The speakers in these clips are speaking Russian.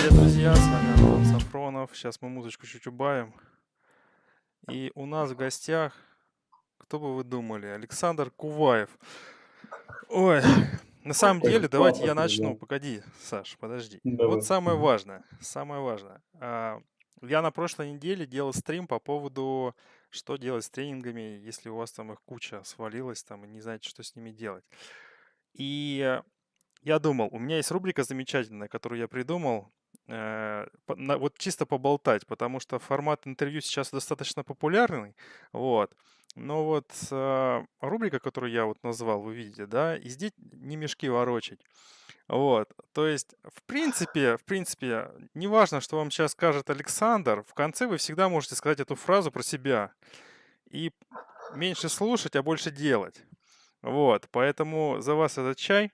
Привет, друзья, с вами Антон Сафронов. Сейчас мы музычку чуть убавим. И у нас в гостях, кто бы вы думали, Александр Куваев. Ой, на самом деле, давайте я начну. Погоди, Саш, подожди. Вот самое важное, самое важное. А, я на прошлой неделе делал стрим по поводу, что делать с тренингами, если у вас там их куча свалилась там и не знаете, что с ними делать. И я думал, у меня есть рубрика замечательная, которую я придумал, вот чисто поболтать, потому что формат интервью сейчас достаточно популярный, вот. Но вот э, рубрика, которую я вот назвал, вы видите, да, и здесь не мешки ворочать. Вот, то есть, в принципе, в принципе, неважно, что вам сейчас скажет Александр, в конце вы всегда можете сказать эту фразу про себя. И меньше слушать, а больше делать. Вот, поэтому за вас этот чай.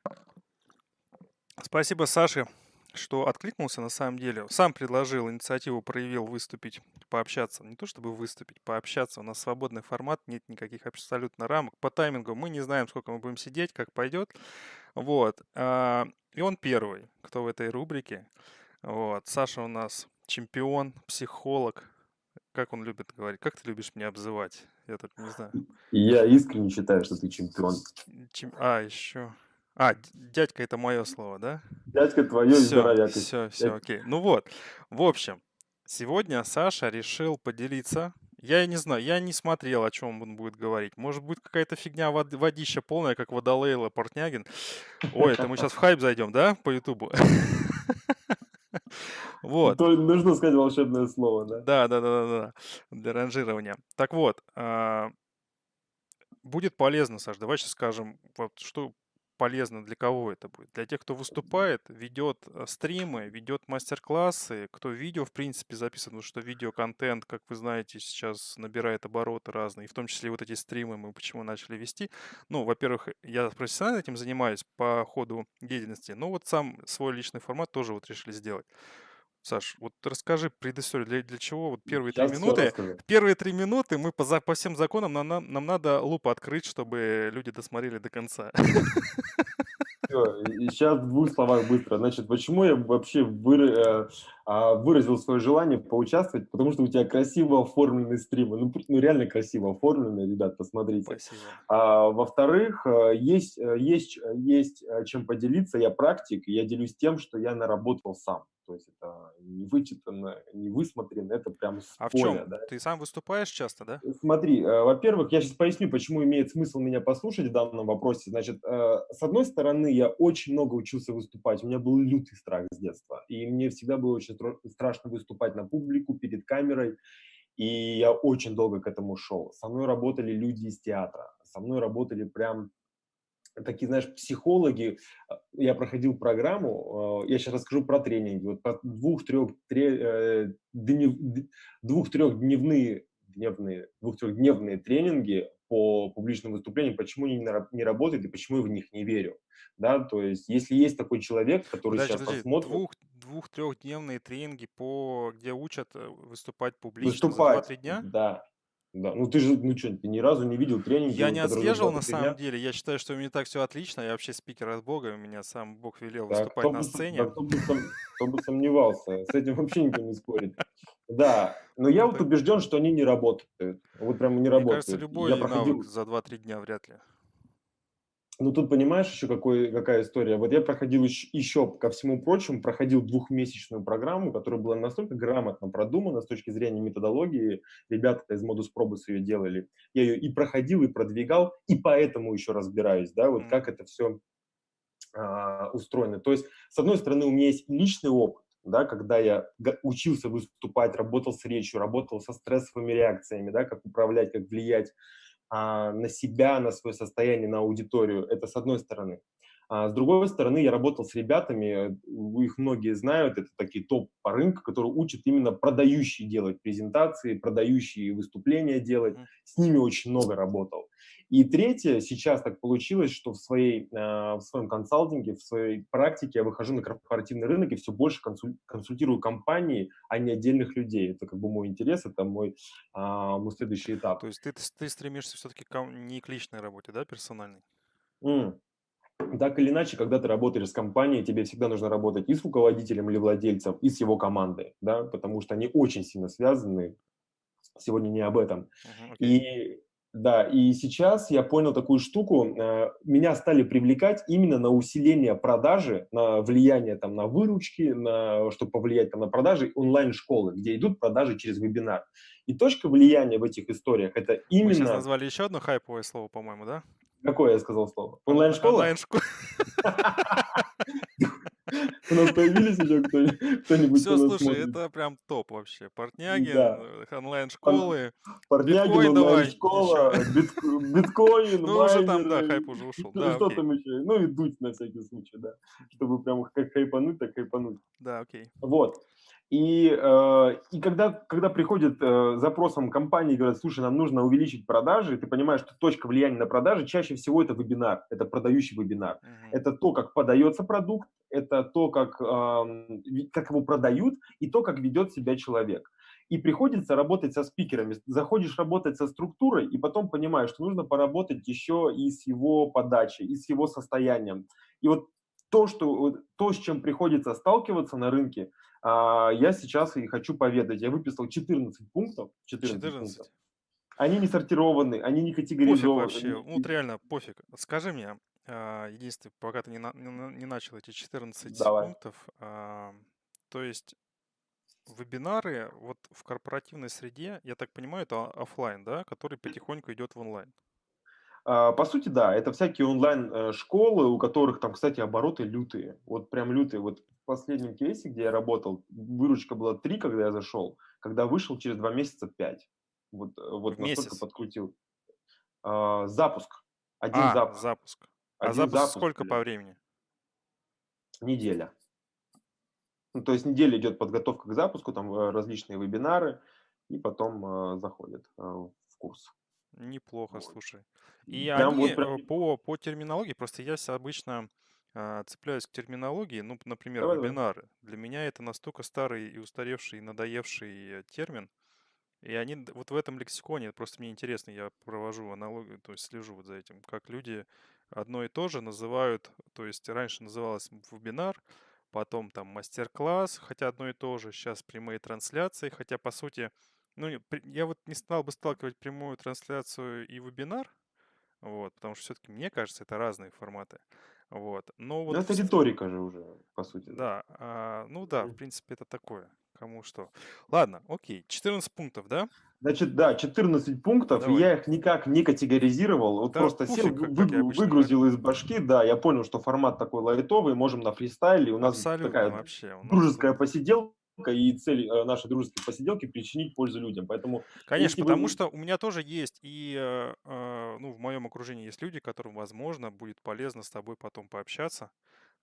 Спасибо Саше, что откликнулся на самом деле. Сам предложил, инициативу проявил выступить, пообщаться. Не то чтобы выступить, пообщаться. У нас свободный формат, нет никаких абсолютно рамок. По таймингу мы не знаем, сколько мы будем сидеть, как пойдет. Вот. А, и он первый, кто в этой рубрике. Вот. Саша у нас чемпион, психолог. Как он любит говорить? Как ты любишь меня обзывать? Я тут не знаю. Я искренне считаю, что ты чемпион. Чем... А, еще. А, дядька это мое слово, да? Дядька твое здоровяк. Все, все, окей. Ну вот, в общем, сегодня Саша решил поделиться. Я не знаю, я не смотрел, о чем он будет говорить. Может быть, какая-то фигня вод, водища полная, как Водолейла Портнягин. Ой, это мы сейчас в хайп зайдем, да, по Ютубу? Вот. То нужно сказать волшебное слово, да? Да, да, да, да, да, для ранжирования. Так вот, а, будет полезно, Саш, давай сейчас скажем, вот что полезно для кого это будет? Для тех, кто выступает, ведет э, стримы, ведет мастер-классы, кто видео, в принципе, записывает, потому что видеоконтент, как вы знаете, сейчас набирает обороты разные, и в том числе вот эти стримы мы почему начали вести. Ну, во-первых, я профессионально этим занимаюсь по ходу деятельности, но вот сам свой личный формат тоже вот решили сделать. Саш, вот расскажи предысторию, для, для чего вот первые три минуты, первые три минуты мы по, за- по всем законам, нам, нам, нам надо лупу открыть, чтобы люди досмотрели до конца. Всё, и сейчас в двух словах быстро. Значит, почему я вообще выра- э, а, выразил свое желание поучаствовать? Потому что у тебя красиво оформленные стримы. Ну, ну реально красиво оформленные, ребят, посмотрите. Спасибо. А, во-вторых, э, есть, э, есть, есть чем поделиться. Я практик, я делюсь тем, что я наработал сам. То есть это не вычитано, не высмотрено, это прям с А в поля, чем? Да? Ты сам выступаешь часто, да? Э, смотри, э, во-первых, я сейчас поясню, почему имеет смысл меня послушать в данном вопросе. Значит, э, с одной стороны, я очень много учился выступать, у меня был лютый страх с детства, и мне всегда было очень страшно выступать на публику, перед камерой, и я очень долго к этому шел. Со мной работали люди из театра, со мной работали прям такие, знаешь, психологи, а, я проходил программу, а, я сейчас расскажу про тренинги, вот по двух-трех э, двух-трехдневные дневные, двух-трехдневные тренинги по публичным выступлениям, почему они не работают и почему я в них не верю. Да, то есть, если есть такой человек, который подожди, сейчас подожди, посмотрит... Двух, двух-трехдневные тренинги, по, где учат э, выступать публично выступать, за 2-3 дня? Да, да, ну ты же, ну что, ты ни разу не видел тренинги? Я не отслеживал на самом деле, я считаю, что у меня так все отлично, я вообще спикер от Бога, у меня сам Бог велел да, выступать на сцене. Да, кто, бы, кто бы сомневался, с этим вообще никто не спорит. Да, но я вот убежден, что они не работают, вот прям не работают. Мне кажется, любой проходил... за 2-3 дня вряд ли. Ну, тут понимаешь еще какой, какая история. Вот я проходил еще, еще, ко всему прочему, проходил двухмесячную программу, которая была настолько грамотно продумана с точки зрения методологии. Ребята из Modus Probus ее делали. Я ее и проходил, и продвигал, и поэтому еще разбираюсь, да, вот как это все а, устроено. То есть, с одной стороны, у меня есть личный опыт, да, когда я учился выступать, работал с речью, работал со стрессовыми реакциями, да, как управлять, как влиять на себя, на свое состояние, на аудиторию. Это с одной стороны. А с другой стороны, я работал с ребятами, их многие знают, это такие топ по рынку, которые учат именно продающие делать презентации, продающие выступления делать. С ними очень много работал. И третье, сейчас так получилось, что в, своей, а, в своем консалтинге, в своей практике я выхожу на корпоративный рынок и все больше консультирую компании, а не отдельных людей. Это как бы мой интерес, это мой, а, мой следующий этап. То есть ты, ты стремишься все-таки не к личной работе, да, персональной? Mm. Так или иначе, когда ты работаешь с компанией, тебе всегда нужно работать и с руководителем или владельцем, и с его командой, да, потому что они очень сильно связаны. Сегодня не об этом. Мгм, окей. И да, и сейчас я понял такую штуку. э, Меня стали привлекать именно на усиление продажи, на влияние там на выручки, на, чтобы повлиять там на продажи онлайн-школы, где идут продажи через вебинар. И точка влияния в этих историях это Мы сейчас именно... назвали еще одно хайповое слово, по-моему, да? Какое я сказал слово? Он- Онлайн-школа? Онлайн-школа. У нас появились еще кто- кто-нибудь, Все, слушай, это прям топ вообще. Портнягин, э, онлайн-школы. Давай онлайн-школа, битко- биткоин, Ну, уже там, да, хайп уже ушел. что, там еще? Ну и дуть на всякий случай, да. Чтобы прям как хайпануть, так хайпануть. Да, окей. Вот. И, э, и когда, когда приходит э, запросом компании и говорят, слушай, нам нужно увеличить продажи, ты понимаешь, что точка влияния на продажи чаще всего это вебинар, это продающий вебинар. Мгм. Это то, как подается продукт, это то, как, эм, как его продают, и то, как ведет себя человек. И приходится работать со спикерами. Заходишь работать со структурой, и потом понимаешь, что нужно поработать еще и с его подачей, и с его состоянием. И вот то, что, то с чем приходится сталкиваться на рынке, я сейчас и хочу поведать. Я выписал 14 пунктов. 14, 14. пунктов. Они не сортированы, они не Пофиг категоризованы. вообще. они- Вот реально пофиг. Скажи мне, а, единственное, пока ты не, на- не не начал эти 14 Давай. пунктов, а, то есть вебинары вот в корпоративной среде, я так понимаю, это офлайн, да, который потихоньку идет в онлайн. А, По сути, да, это всякие онлайн-школы, у которых там, кстати, обороты лютые. Вот прям лютые. Вот последнем кейсе, где я работал, выручка была 3, когда я зашел, когда вышел через 2 месяца 5. Вот, э, вот В настолько месяц? подкрутил. А, Запуск. Один А, запуск. запуск. А Один запуск сколько блин. по времени? Неделя. Ну, то есть неделя идет подготовка к запуску, там э, различные вебинары, и потом э, заходят э, в курс. Неплохо, Вот. слушай. И Прям они вот прям... э, по, по терминологии, просто я обычно а, цепляюсь к терминологии, ну, например, Давай, вебинары. Для меня это настолько старый и устаревший, и надоевший э, термин, и они вот в этом лексиконе, просто мне интересно, я провожу аналогию, то есть слежу вот за этим, как люди одно и то же называют, то есть раньше называлось вебинар, потом там мастер-класс, хотя одно и то же, сейчас прямые трансляции, хотя по сути, ну, я вот не стал бы сталкивать прямую трансляцию и вебинар, вот, потому что все-таки, мне кажется, это разные форматы, вот, но Ну, вот это в ст- риторика же уже, по сути. да. да, а, ну да, в принципе, это такое, кому что. Ладно, окей, 14 пунктов, да? Значит, да, 14 пунктов, и Давай. я их никак не категоризировал, вот Да просто сел, пофиг, как, вы- как обычно выгрузил из башки, да, я понял, что формат такой лайтовый, можем на фристайле, у нас Абсолютно такая вообще. У нас дружеская посиделка, и цель э, нашей дружеской посиделки причинить пользу людям, поэтому Конечно, если вы- потому что у меня тоже есть, и э, э, ну, в моем окружении есть люди, которым, возможно, будет полезно с тобой потом пообщаться.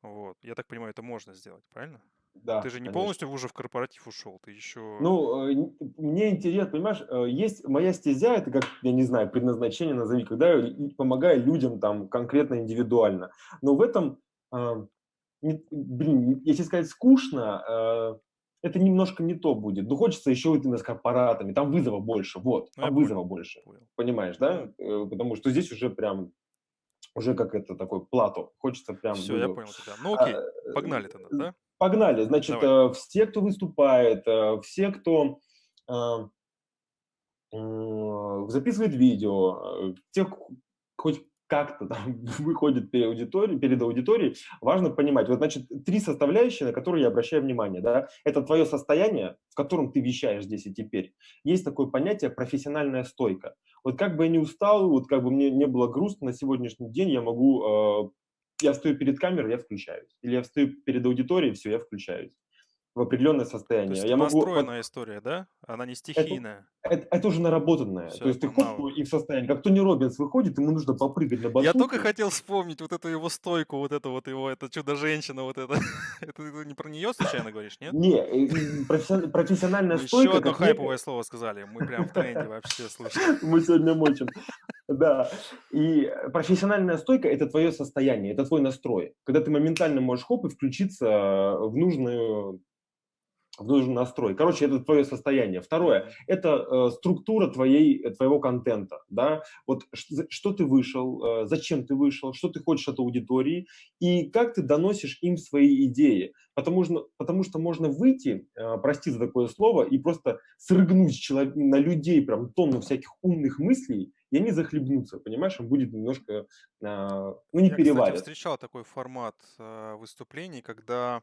Вот. Я так понимаю, это можно сделать, правильно? да, ты же не конечно. полностью уже в корпоратив ушел, ты еще... Ну, э, мне интересно, понимаешь, есть моя стезя, это как, я не знаю, предназначение назови, когда я помогаю людям там конкретно, индивидуально. Но в этом, блин, если сказать скучно, это немножко не то будет. Ну, хочется еще именно с корпоратами, там вызова больше, вот, Ну, я там вызова больше, понял. понимаешь, да? Э, Потому что здесь уже прям, уже как это такой плато, хочется прям... Все, я вызова. понял тебя. Ну А, окей, э, погнали тогда, да? Погнали. Значит, Давай. э, все, кто выступает, э, все, кто э, записывает видео, э, те, х- хоть как-то там выходит перед аудиторией, перед аудиторией, важно понимать. Вот, значит, три составляющие, на которые я обращаю внимание. Да? Это твое состояние, в котором ты вещаешь здесь и теперь. Есть такое понятие профессиональная стойка. Вот как бы я не устал, вот как бы мне не было грустно на сегодняшний день, я могу э, я стою перед камерой, я включаюсь. Или я стою перед аудиторией, все, я включаюсь в определенное То состояние. есть я это могу, настроенная история, да? Она не стихийная. это, это уже наработанное. Всё, То есть ты это хоп, и в состоянии. Как Тони Робинс выходит, ему нужно попрыгать на басу. Я только хотел вспомнить вот эту его стойку, вот это вот его, это чудо-женщина, вот это. Это ты не про нее случайно говоришь, нет? Не, э, э, профессион- профессиональная Еще стойка. одно как некое- хайповое слово сказали. Мы прям в тренде вообще, слушай. Мы сегодня мочим. Да. И профессиональная стойка – это твое состояние, это твой настрой. Когда ты моментально можешь хоп и включиться в нужную нужен настрой. Короче, это твое состояние. Второе, это э, структура твоей, твоего контента, да, вот что, что ты вышел, э, зачем ты вышел, что ты хочешь от аудитории и как ты доносишь им свои идеи. Потому что, потому что можно выйти, э, прости за такое слово, и просто срыгнуть человек, на людей прям тонну всяких умных мыслей, и они захлебнутся, понимаешь, он будет немножко, э, ну, не Я, переварят. встречал такой формат э, выступлений, когда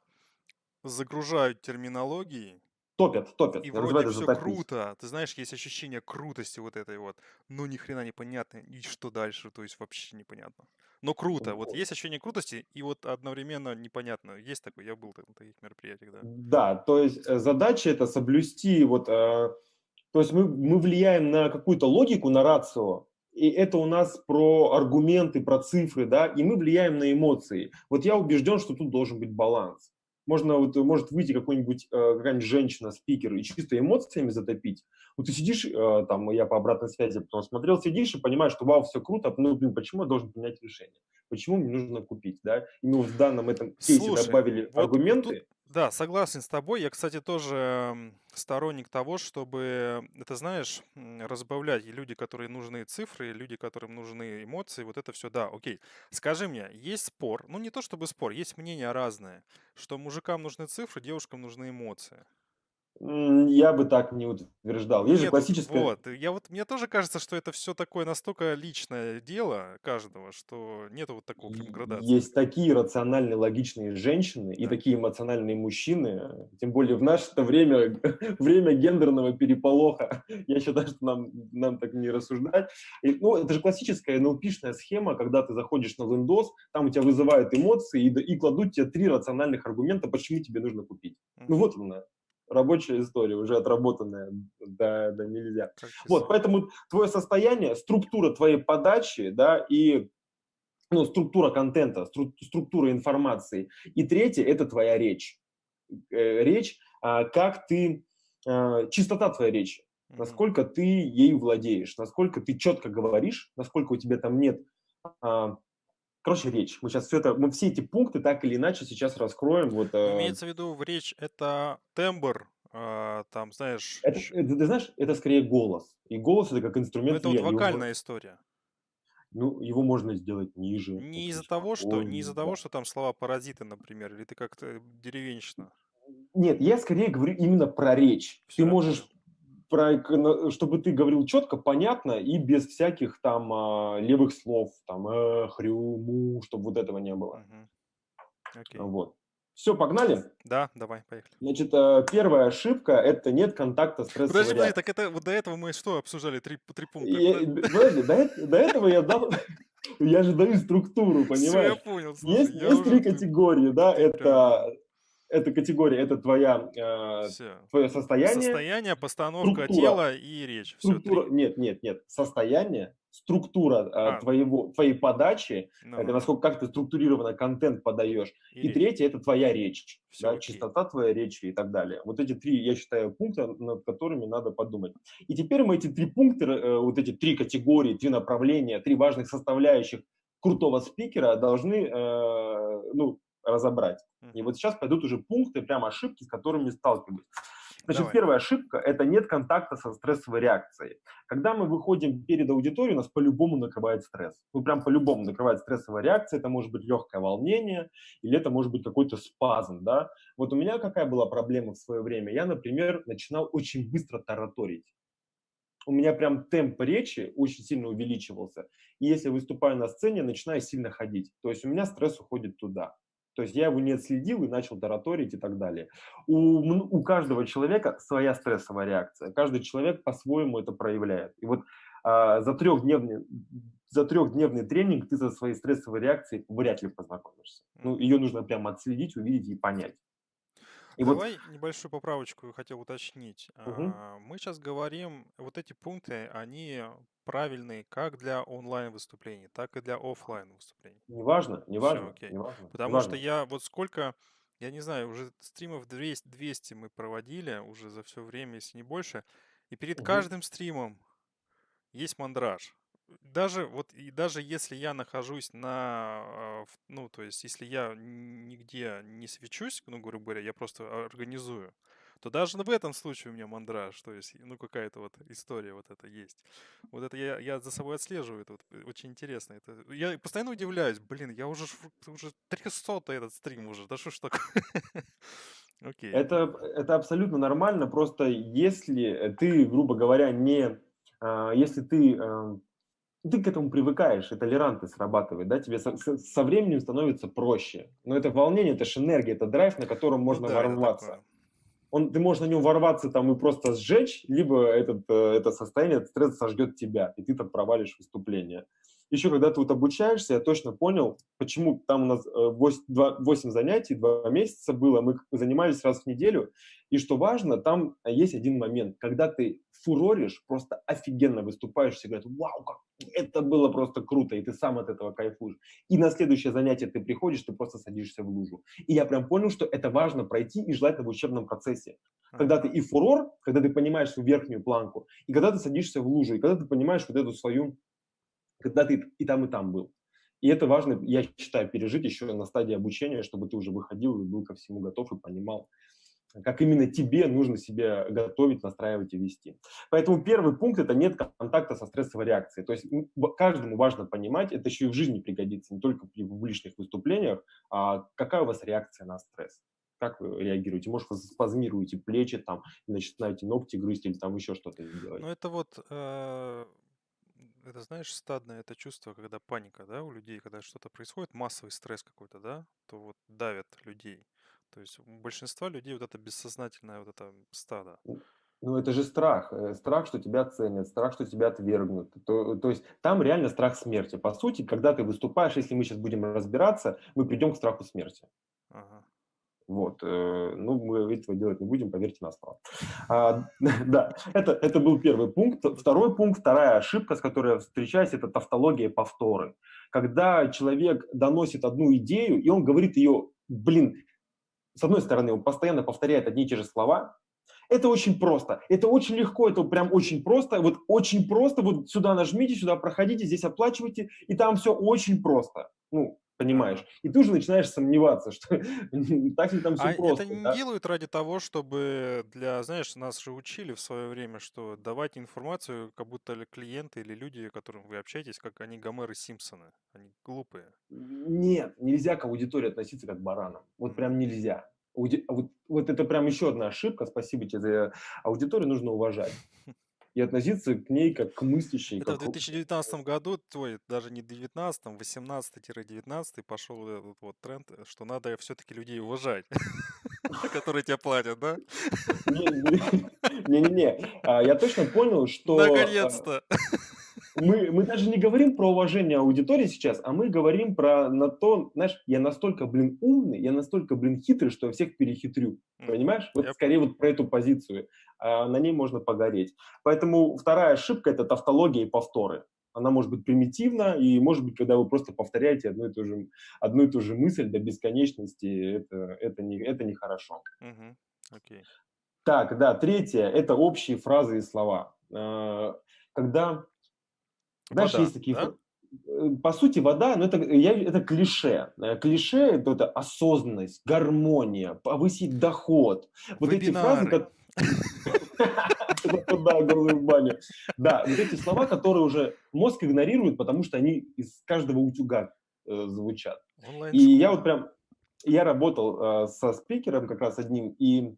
загружают терминологией, Топят, топят, и вроде все затопить. круто. Ты знаешь, есть ощущение крутости вот этой вот, но ни хрена непонятно, и что дальше, то есть вообще непонятно. Но круто, вот Вот. есть ощущение крутости, и вот одновременно непонятно. Есть такой, я был на таких мероприятиях, да. Да, то есть э, задача это соблюсти вот, э, то есть мы, мы влияем на какую-то логику, на рацио, и это у нас про аргументы, про цифры, да, и мы влияем на эмоции. Вот я убежден, что тут должен быть баланс. Можно вот, может выйти какой-нибудь, э, какая-нибудь женщина, спикер, и чисто эмоциями затопить. Вот ты сидишь, э, там, я по обратной связи потом смотрел, сидишь и понимаешь, что вау, все круто, ну, блин, почему я должен принять решение? Почему мне нужно купить, да? И мы в данном этом кейсе Слушай, добавили вот аргументы, тут, да, согласен с тобой. Я, кстати, тоже сторонник того, чтобы, это знаешь, разбавлять и люди, которые нужны цифры, и люди, которым нужны эмоции, вот это все, да, окей. Скажи мне, есть спор, ну не то чтобы спор, есть мнения разные, что мужикам нужны цифры, девушкам нужны эмоции. Я бы так не утверждал. Есть же Нет, классическая... вот, я вот, мне тоже кажется, что это все такое настолько личное дело каждого, что нету вот такого прям градации. Есть такие рациональные, логичные женщины и Да. такие эмоциональные мужчины, тем более в наше время, время гендерного переполоха. Я считаю, что нам, нам так не рассуждать. И, ну, это же классическая NLP-шная схема, когда ты заходишь на Windows, там у тебя вызывают эмоции и, и кладут тебе три рациональных аргумента, почему тебе нужно купить. Ну Мгм. вот она, рабочая история, уже отработанная, да, да нельзя. Вот, поэтому твое состояние, структура твоей подачи, да, и ну, структура контента, стру- структура информации. И третье – это твоя речь. Э, Речь, а, как ты, а, чистота твоей речи, насколько ты ей владеешь, насколько ты четко говоришь, насколько у тебя там нет а, Короче, речь. Мы сейчас все это, мы все эти пункты так или иначе сейчас раскроем. Вот, э, Имеется в виду в речь это тембр, а, там, знаешь, это, это, ты знаешь, это скорее голос. И голос это как ну, инструмент это вот влияния. Его мо- вокальная история. ну, его можно сделать ниже. Не из-за того, что, не из-за того, что там слова паразиты, например, или ты как-то деревенщина. Нет, я скорее говорю именно про речь. Всё, ты можешь, про, чтобы ты говорил четко, понятно и без всяких там а, левых слов, там э, хрю, му, чтобы вот этого не было. Окей. Вот. Все, погнали. Да, давай, поехали. Значит, э, первая ошибка – это нет контакта стрессовой Подожди, подожди, так это вот до этого мы что обсуждали? Три, три пункта. Э, подожди, до, до этого я дал, я же даю структуру, Все, я понимаешь? понял. Слушай, Есть, я есть уже... три категории, да, это, это категория, это твоя, э, Все. твое состояние, Состояние, постановка структура. тела и речь. Все, структура, нет, нет, нет, состояние, структура э, А. твоего, твоей подачи, Ну, это насколько как ты структурированно контент подаешь, и и речь. третье это твоя речь, Всё, да, окей. чистота твоей речи и так далее. Вот эти три, я считаю, пункта, над которыми надо подумать. И теперь мы эти три пункта, э, вот эти три категории, три направления, три важных составляющих крутого спикера должны, э, ну, разобрать. И вот сейчас пойдут уже пункты, прям ошибки, с которыми сталкиваюсь. Значит, Давай. первая ошибка – это нет контакта со стрессовой реакцией. Когда мы выходим перед аудиторией, нас по-любому накрывает стресс. Ну, прям по-любому накрывает стрессовая реакция. Это может быть легкое волнение или это может быть какой-то спазм, да. Вот у меня какая была проблема в свое время? Я, например, начинал очень быстро тараторить. У меня прям темп речи очень сильно увеличивался. И если выступаю на сцене, начинаю сильно ходить. То есть у меня стресс уходит туда. То есть я его не отследил и начал тараторить и так далее. У, у каждого человека своя стрессовая реакция. Каждый человек по-своему это проявляет. И вот а, за, трехдневный, за трехдневный тренинг ты со своей стрессовой реакцией вряд ли познакомишься. Ну, ее нужно прямо отследить, увидеть и понять. И вот Давай небольшую поправочку хотел уточнить. А, Мы сейчас говорим, вот эти пункты, они правильные как для онлайн выступлений, так и для офлайн выступлений. неважно, неважно, окей. неважно, Потому что неважно. я вот сколько, я не знаю, уже стримов 200, 200 мы проводили уже за все время, если не больше, и перед Мгм. каждым стримом есть мандраж. Даже вот и даже если я нахожусь на, а, ну то есть если я нигде не свечусь, ну грубо говоря, я просто организую, то даже в этом случае у меня мандраж, то есть, ну, какая-то вот история вот это есть. Вот это я, я за собой отслеживаю, это вот э, очень интересно. Это, я постоянно удивляюсь, блин, я уже, уже 300 этот стрим уже, да что ж такое? Окей. Это, это абсолютно нормально, просто если ты, грубо говоря, не... А, если ты э, ты к этому привыкаешь, и толерантность срабатывает, да, тебе со, со временем становится проще. Но это волнение, это же энергия, это драйв, на котором ну можно ну, да, ворваться. Он, ты можешь на нем ворваться там и просто сжечь, либо этот, э, это состояние, этот стресс сожгет тебя, и ты там провалишь выступление. Еще когда ты вот обучаешься, я точно понял, почему там у нас 8, 2, 8 занятий, 2 месяца было, мы занимались раз в неделю, и что важно, там есть один момент, когда ты фуроришь, просто офигенно выступаешь, все говорят, вау, как это было просто круто, и ты сам от этого кайфуешь. И на следующее занятие ты приходишь, ты просто садишься в лужу. И я прям понял, что это важно пройти и желательно в учебном процессе. Когда ты и фурор, когда ты понимаешь свою верхнюю планку, и когда ты садишься в лужу, и когда ты понимаешь вот эту свою, когда ты и там, и там был. И это важно, я считаю, пережить еще на стадии обучения, чтобы ты уже выходил и был ко всему готов и понимал, как именно тебе нужно себя готовить, настраивать и вести. Поэтому первый пункт – это нет контакта со стрессовой реакцией. То есть каждому важно понимать, это еще и в жизни пригодится, не только при публичных выступлениях, а какая у вас реакция на стресс. Как вы реагируете? Может, вы спазмируете плечи, там, начинаете ногти грызть или там еще что-то делать? Ну, это вот, э, это знаешь, стадное это чувство, когда паника, да, у людей, когда что-то происходит, массовый стресс какой-то, да, то вот давят людей. То есть у большинства людей вот это бессознательное вот это стадо. Ну, это же страх. Э, страх, что тебя ценят, страх, что тебя отвергнут. То, то есть там реально страх смерти. По сути, когда ты выступаешь, если мы сейчас будем разбираться, мы придем к страху смерти. Ага. Вот. Э, ну, мы этого делать не будем, поверьте на слово. А, да, это, это был первый пункт. Второй пункт, вторая ошибка, с которой я встречаюсь, это тавтология повторы. Когда человек доносит одну идею, и он говорит ее, блин, с одной стороны, он постоянно повторяет одни и те же слова, это очень просто, это очень легко, это прям очень просто, вот очень просто, вот сюда нажмите, сюда проходите, здесь оплачивайте, и там все очень просто. Ну, понимаешь. И ты уже начинаешь сомневаться, что так ли там все а просто. это не да? делают ради того, чтобы для, знаешь, нас же учили в свое время, что давать информацию, как будто клиенты или люди, с которыми вы общаетесь, как они Гомеры Симпсоны. Они глупые. Нет, нельзя к аудитории относиться как к баранам. Вот прям нельзя. Ауди... Вот, вот это прям еще одна ошибка. Спасибо тебе за аудиторию, нужно уважать. и относиться к ней как к мыслящей. Это как... в 2019 году, твой, даже не 19, 18-19 пошел этот вот тренд, что надо все-таки людей уважать, которые тебе платят, да? Не-не-не, а, я точно понял, что... Наконец-то! Мы, мы даже не говорим про уважение аудитории сейчас, а мы говорим про на то, знаешь, я настолько, блин, умный, я настолько, блин, хитрый, что я всех перехитрю. Понимаешь? Вот я скорее вот про эту позицию. А на ней можно погореть. Поэтому вторая ошибка – это тавтология и повторы. Она может быть примитивна, и может быть, когда вы просто повторяете одну и ту же, одну и ту же мысль до бесконечности, это, это, не, это нехорошо. Угу. Okay. Так, да, третье – это общие фразы и слова. А, когда знаешь, вода, есть такие... Да? Э, по сути, вода, но это, я, это клише. Э, клише – это, это осознанность, гармония, повысить доход. Вот эти фразы... В бане. Да, вот эти слова, которые уже мозг игнорирует, потому что они из каждого утюга э, звучат. И я вот прям, я работал со спикером как раз одним, и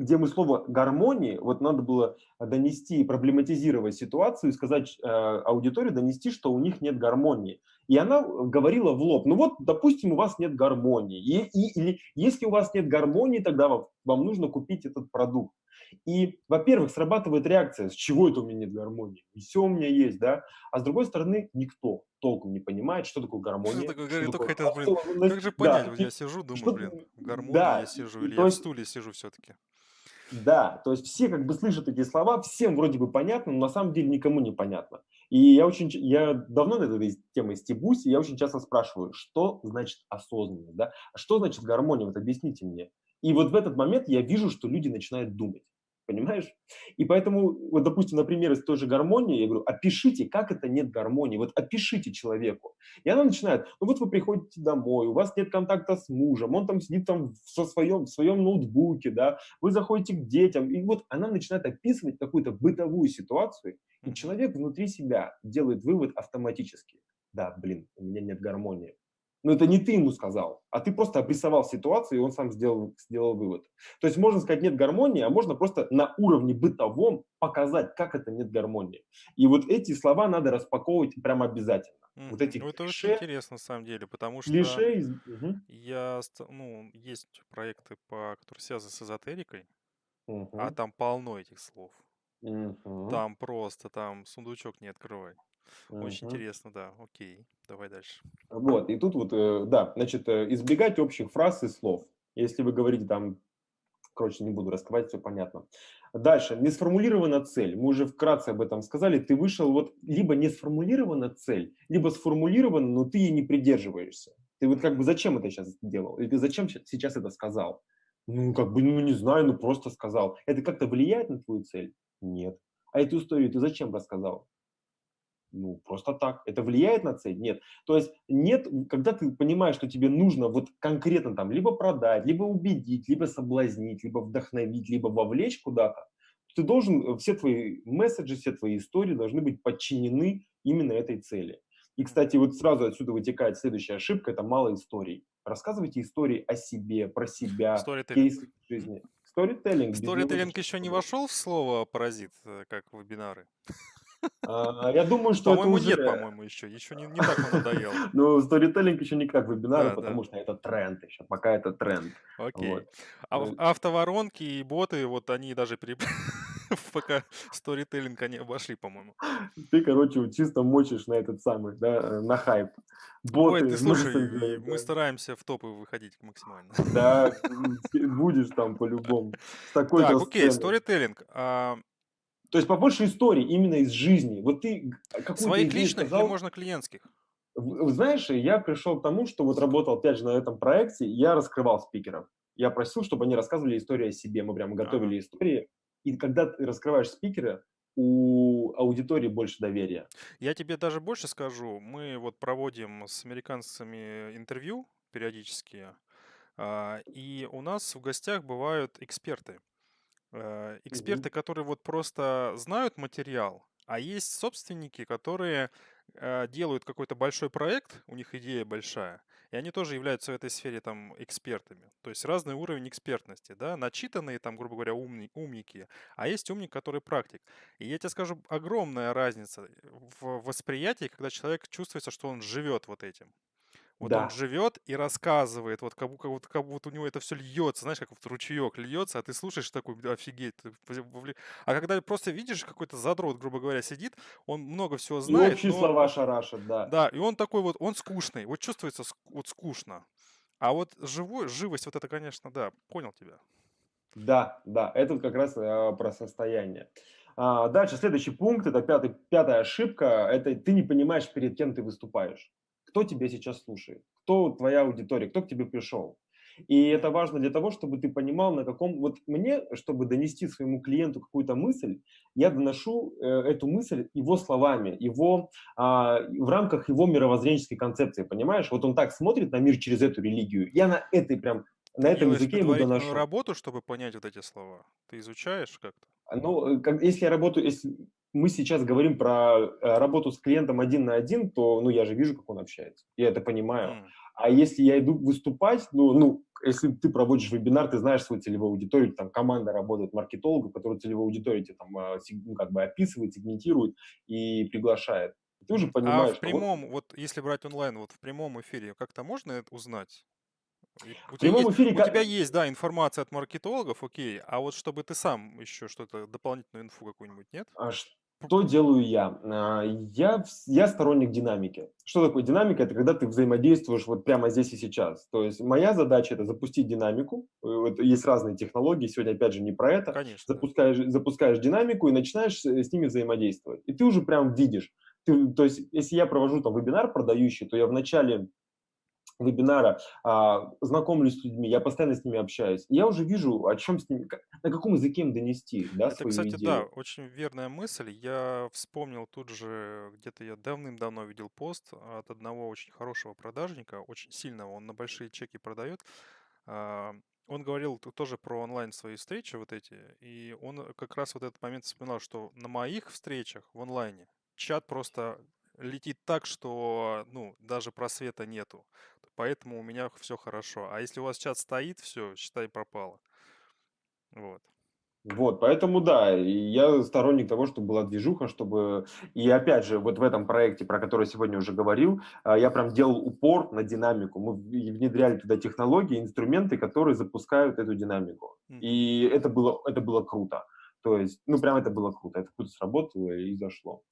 где мы слово гармонии, вот надо было донести, проблематизировать ситуацию и сказать э, аудитории, донести, что у них нет гармонии. И она говорила в лоб, ну вот, допустим, у вас нет гармонии. И, и, или если у вас нет гармонии, тогда вам, вам нужно купить этот продукт. И, во-первых, срабатывает реакция, с чего это у меня нет гармонии? И все у меня есть, да? А с другой стороны, никто толком не понимает, что такое гармония. Что такое, что такое хотел, блин, как же понять? Да, я сижу, думаю, что, блин, гармония да, я сижу, или я есть, в стуле сижу все-таки. Да, то есть все как бы слышат эти слова, всем вроде бы понятно, но на самом деле никому не понятно. И я очень, я давно над этой темой стебусь, и я очень часто спрашиваю, что значит осознанность, да? А что значит гармония? Вот объясните мне. И вот в этот момент я вижу, что люди начинают думать. Понимаешь? И поэтому, вот, допустим, например, из той же гармонии, я говорю, опишите, как это нет гармонии, вот опишите человеку. И она начинает, ну вот вы приходите домой, у вас нет контакта с мужем, он там сидит там со своем, в своем ноутбуке, да, вы заходите к детям, и вот она начинает описывать какую-то бытовую ситуацию, и человек внутри себя делает вывод автоматически. Да, блин, у меня нет гармонии. Но это не ты ему сказал, а ты просто обрисовал ситуацию, и он сам сделал, сделал вывод. То есть можно сказать нет гармонии, а можно просто на уровне бытовом показать, как это нет гармонии. И вот эти слова надо распаковывать прямо обязательно. Мгм. Вот эти Ну, это клише, очень интересно, на самом деле, потому что клише из- я, ну, есть проекты, по, которые связаны с эзотерикой, а мгм, там полно этих слов. мгм, Там просто, там сундучок не открывай. Очень мгм. интересно, да. Окей, давай дальше. Вот, и тут вот, э, да, значит, э, избегать общих фраз и слов. Если вы говорите там, короче, не буду раскрывать, все понятно. Дальше, не сформулирована цель. Мы уже вкратце об этом сказали. Ты вышел, вот, либо не сформулирована цель, либо сформулирована, но ты ей не придерживаешься. Ты вот как бы зачем это сейчас сделал? Или ты зачем сейчас это сказал? Ну, как бы, ну, не знаю, ну, просто сказал. Это как-то влияет на твою цель? Нет. А эту историю ты зачем рассказал? Ну, просто так. Это влияет на цель? Нет. То есть нет, когда ты понимаешь, что тебе нужно вот конкретно там либо продать, либо убедить, либо соблазнить, либо вдохновить, либо вовлечь куда-то, ты должен, э, все твои месседжи, все твои истории должны быть подчинены именно этой цели. И, кстати, вот сразу отсюда вытекает следующая ошибка, это мало историй. Рассказывайте истории о себе, про себя, кейсы жизни. Сторителлинг. Сторителлинг еще не вошел в слово паразит, э, как вебинары? А, Я думаю, что это уже... нет, по-моему, еще. Еще не, не так он надоел. Ну, сторителлинг еще не как вебинары, Да, да. потому что это тренд еще, пока это тренд. Окей. Вот. А Ну, автоворонки и боты, вот они даже при... ПК сторителлинг они обошли, по-моему. Ты, короче, чисто мочишь на этот самый, да, э, на хайп. Ой, Боты, ты слушай, мы да. стараемся в топы выходить максимально. Да, будешь там по-любому. Так, окей, сторителлинг. То есть побольше историй именно из жизни. Вот ты какую-то Своих личных или сказал, можно клиентских? Знаешь, я пришел к тому, что вот работал опять же на этом проекте, я раскрывал спикеров. Я просил, чтобы они рассказывали истории о себе. Мы прямо готовили истории. И когда ты раскрываешь спикера, у аудитории больше доверия. Я тебе даже больше скажу. Мы вот проводим с американцами интервью периодически, а, и у нас в гостях бывают эксперты. Э, Эксперты, Мгм. которые вот просто знают материал, а есть собственники, которые э, делают какой-то большой проект, у них идея большая, и они тоже являются в этой сфере там экспертами. То есть разный уровень экспертности, да, начитанные там, грубо говоря, умни- умники, а есть умник, который практик. И я тебе скажу, огромная разница в восприятии, когда человек чувствуется, что он живет вот этим. Вот он Да. живет и рассказывает, вот как, будто- как, будто, у него это все льется, знаешь, как вот ручеек льется, а ты слушаешь такой, «Да офигеть. ты вовле- вовле-». А когда просто видишь, какой-то задрот, грубо говоря, сидит, он много всего И знает, общие но слова шарашат, да. да, и он такой вот, он скучный, вот чувствуется вот скучно. А вот живой, живость, вот это, конечно, да, понял тебя. Да, да, это как раз э, про состояние. А, дальше, следующий пункт, это пятый, пятая ошибка, это ты не понимаешь, перед кем ты выступаешь. Кто тебя сейчас слушает? Кто твоя аудитория? Кто к тебе пришел? И это важно для того, чтобы ты понимал, на каком... Вот мне, чтобы донести своему клиенту какую-то мысль, я доношу э, эту мысль его словами, его, а, в рамках его мировоззренческой концепции, понимаешь? Вот он так смотрит на мир через эту религию. Я на этой прям, на этом делаешь языке ему доношу. работу, чтобы понять вот эти слова. Ты изучаешь как-то? Ну, э, как- если я работаю, если мы сейчас говорим про э, работу с клиентом один на один, то, ну, я же вижу, как он общается. Я это понимаю. М, А если я иду выступать, ну, ну, если ты проводишь вебинар, ты знаешь свою целевую аудиторию, там команда работает маркетологов, которые целевую аудиторию тебе там а, ну, как бы описывает, сегментирует и приглашает. Ты уже А понимаешь, в что вот прямом, вот если брать онлайн, вот в прямом эфире, как-то можно это узнать? У в тебя прямом есть, эфире у как- тебя есть, да, информация от маркетологов, окей, а вот чтобы ты сам еще что-то, дополнительную инфу какую-нибудь, нет? А Что делаю я? А, Я, я сторонник динамики. Что такое динамика? Это когда ты взаимодействуешь вот прямо здесь и сейчас. То есть моя задача это запустить динамику. Э, есть разные технологии, сегодня опять же не про это. Конечно. Запускаешь, запускаешь динамику и начинаешь с, с ними взаимодействовать. И ты уже прям видишь. Ты, то есть если я провожу там вебинар продающий, то я вначале вебинара, а, знакомлюсь с людьми, я постоянно с ними общаюсь. Я уже вижу, о чем с ними, на каком языке им донести, да, Это, свою кстати, да, идею. очень верная мысль. Я вспомнил тут же, где-то я давным-давно видел пост от одного очень хорошего продажника, очень сильного, он на большие чеки продает. А, он говорил тоже про онлайн свои встречи вот эти, и он как раз вот этот момент вспоминал, что на моих встречах в онлайне чат просто летит так, что, ну, даже просвета нету. Поэтому у меня все хорошо. А если у вас чат стоит, все, считай, пропало. Вот. Вот, поэтому да, я сторонник того, чтобы была движуха, чтобы... И опять же, вот в этом проекте, про который сегодня уже говорил, а, я прям делал упор на динамику. Мы внедряли туда технологии, инструменты, которые запускают эту динамику. И это было, это было круто. То есть, ну, прям это было круто, это круто сработало и зашло.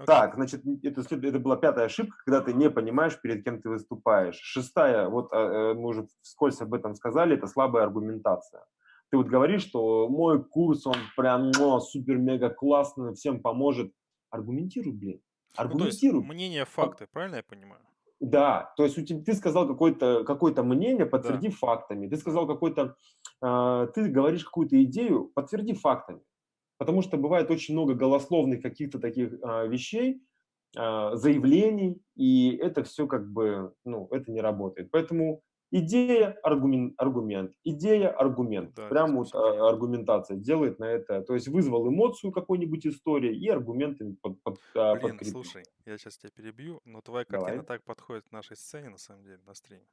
Okay. Так, значит, это, это была пятая ошибка, когда ты не понимаешь, перед кем ты выступаешь. Шестая, вот а, э, мы уже вскользь об этом сказали, это слабая аргументация. Ты вот говоришь, что мой курс, он прям ну, супер-мега классный, всем поможет. Аргументируй, блин. Аргументируй. Ну, то есть мнение, факты, правильно я понимаю? Да, то есть у тебя, ты сказал какое-то какое мнение, подтверди да. фактами. Ты сказал какой-то, ты говоришь какую-то идею, подтверди фактами. Потому что бывает очень много голословных каких-то таких э, вещей, э, заявлений, и это все как бы, ну, это не работает. Поэтому идея, аргумент, аргумент, идея, аргумент. Да, Прям вот а, аргументация делает на это. То есть вызвал эмоцию какой-нибудь истории и аргументами под, под, а, Блин, подкрепил. слушай, я сейчас тебя перебью, но твоя картина Давай. так подходит к нашей сцене, на самом деле, на стриме.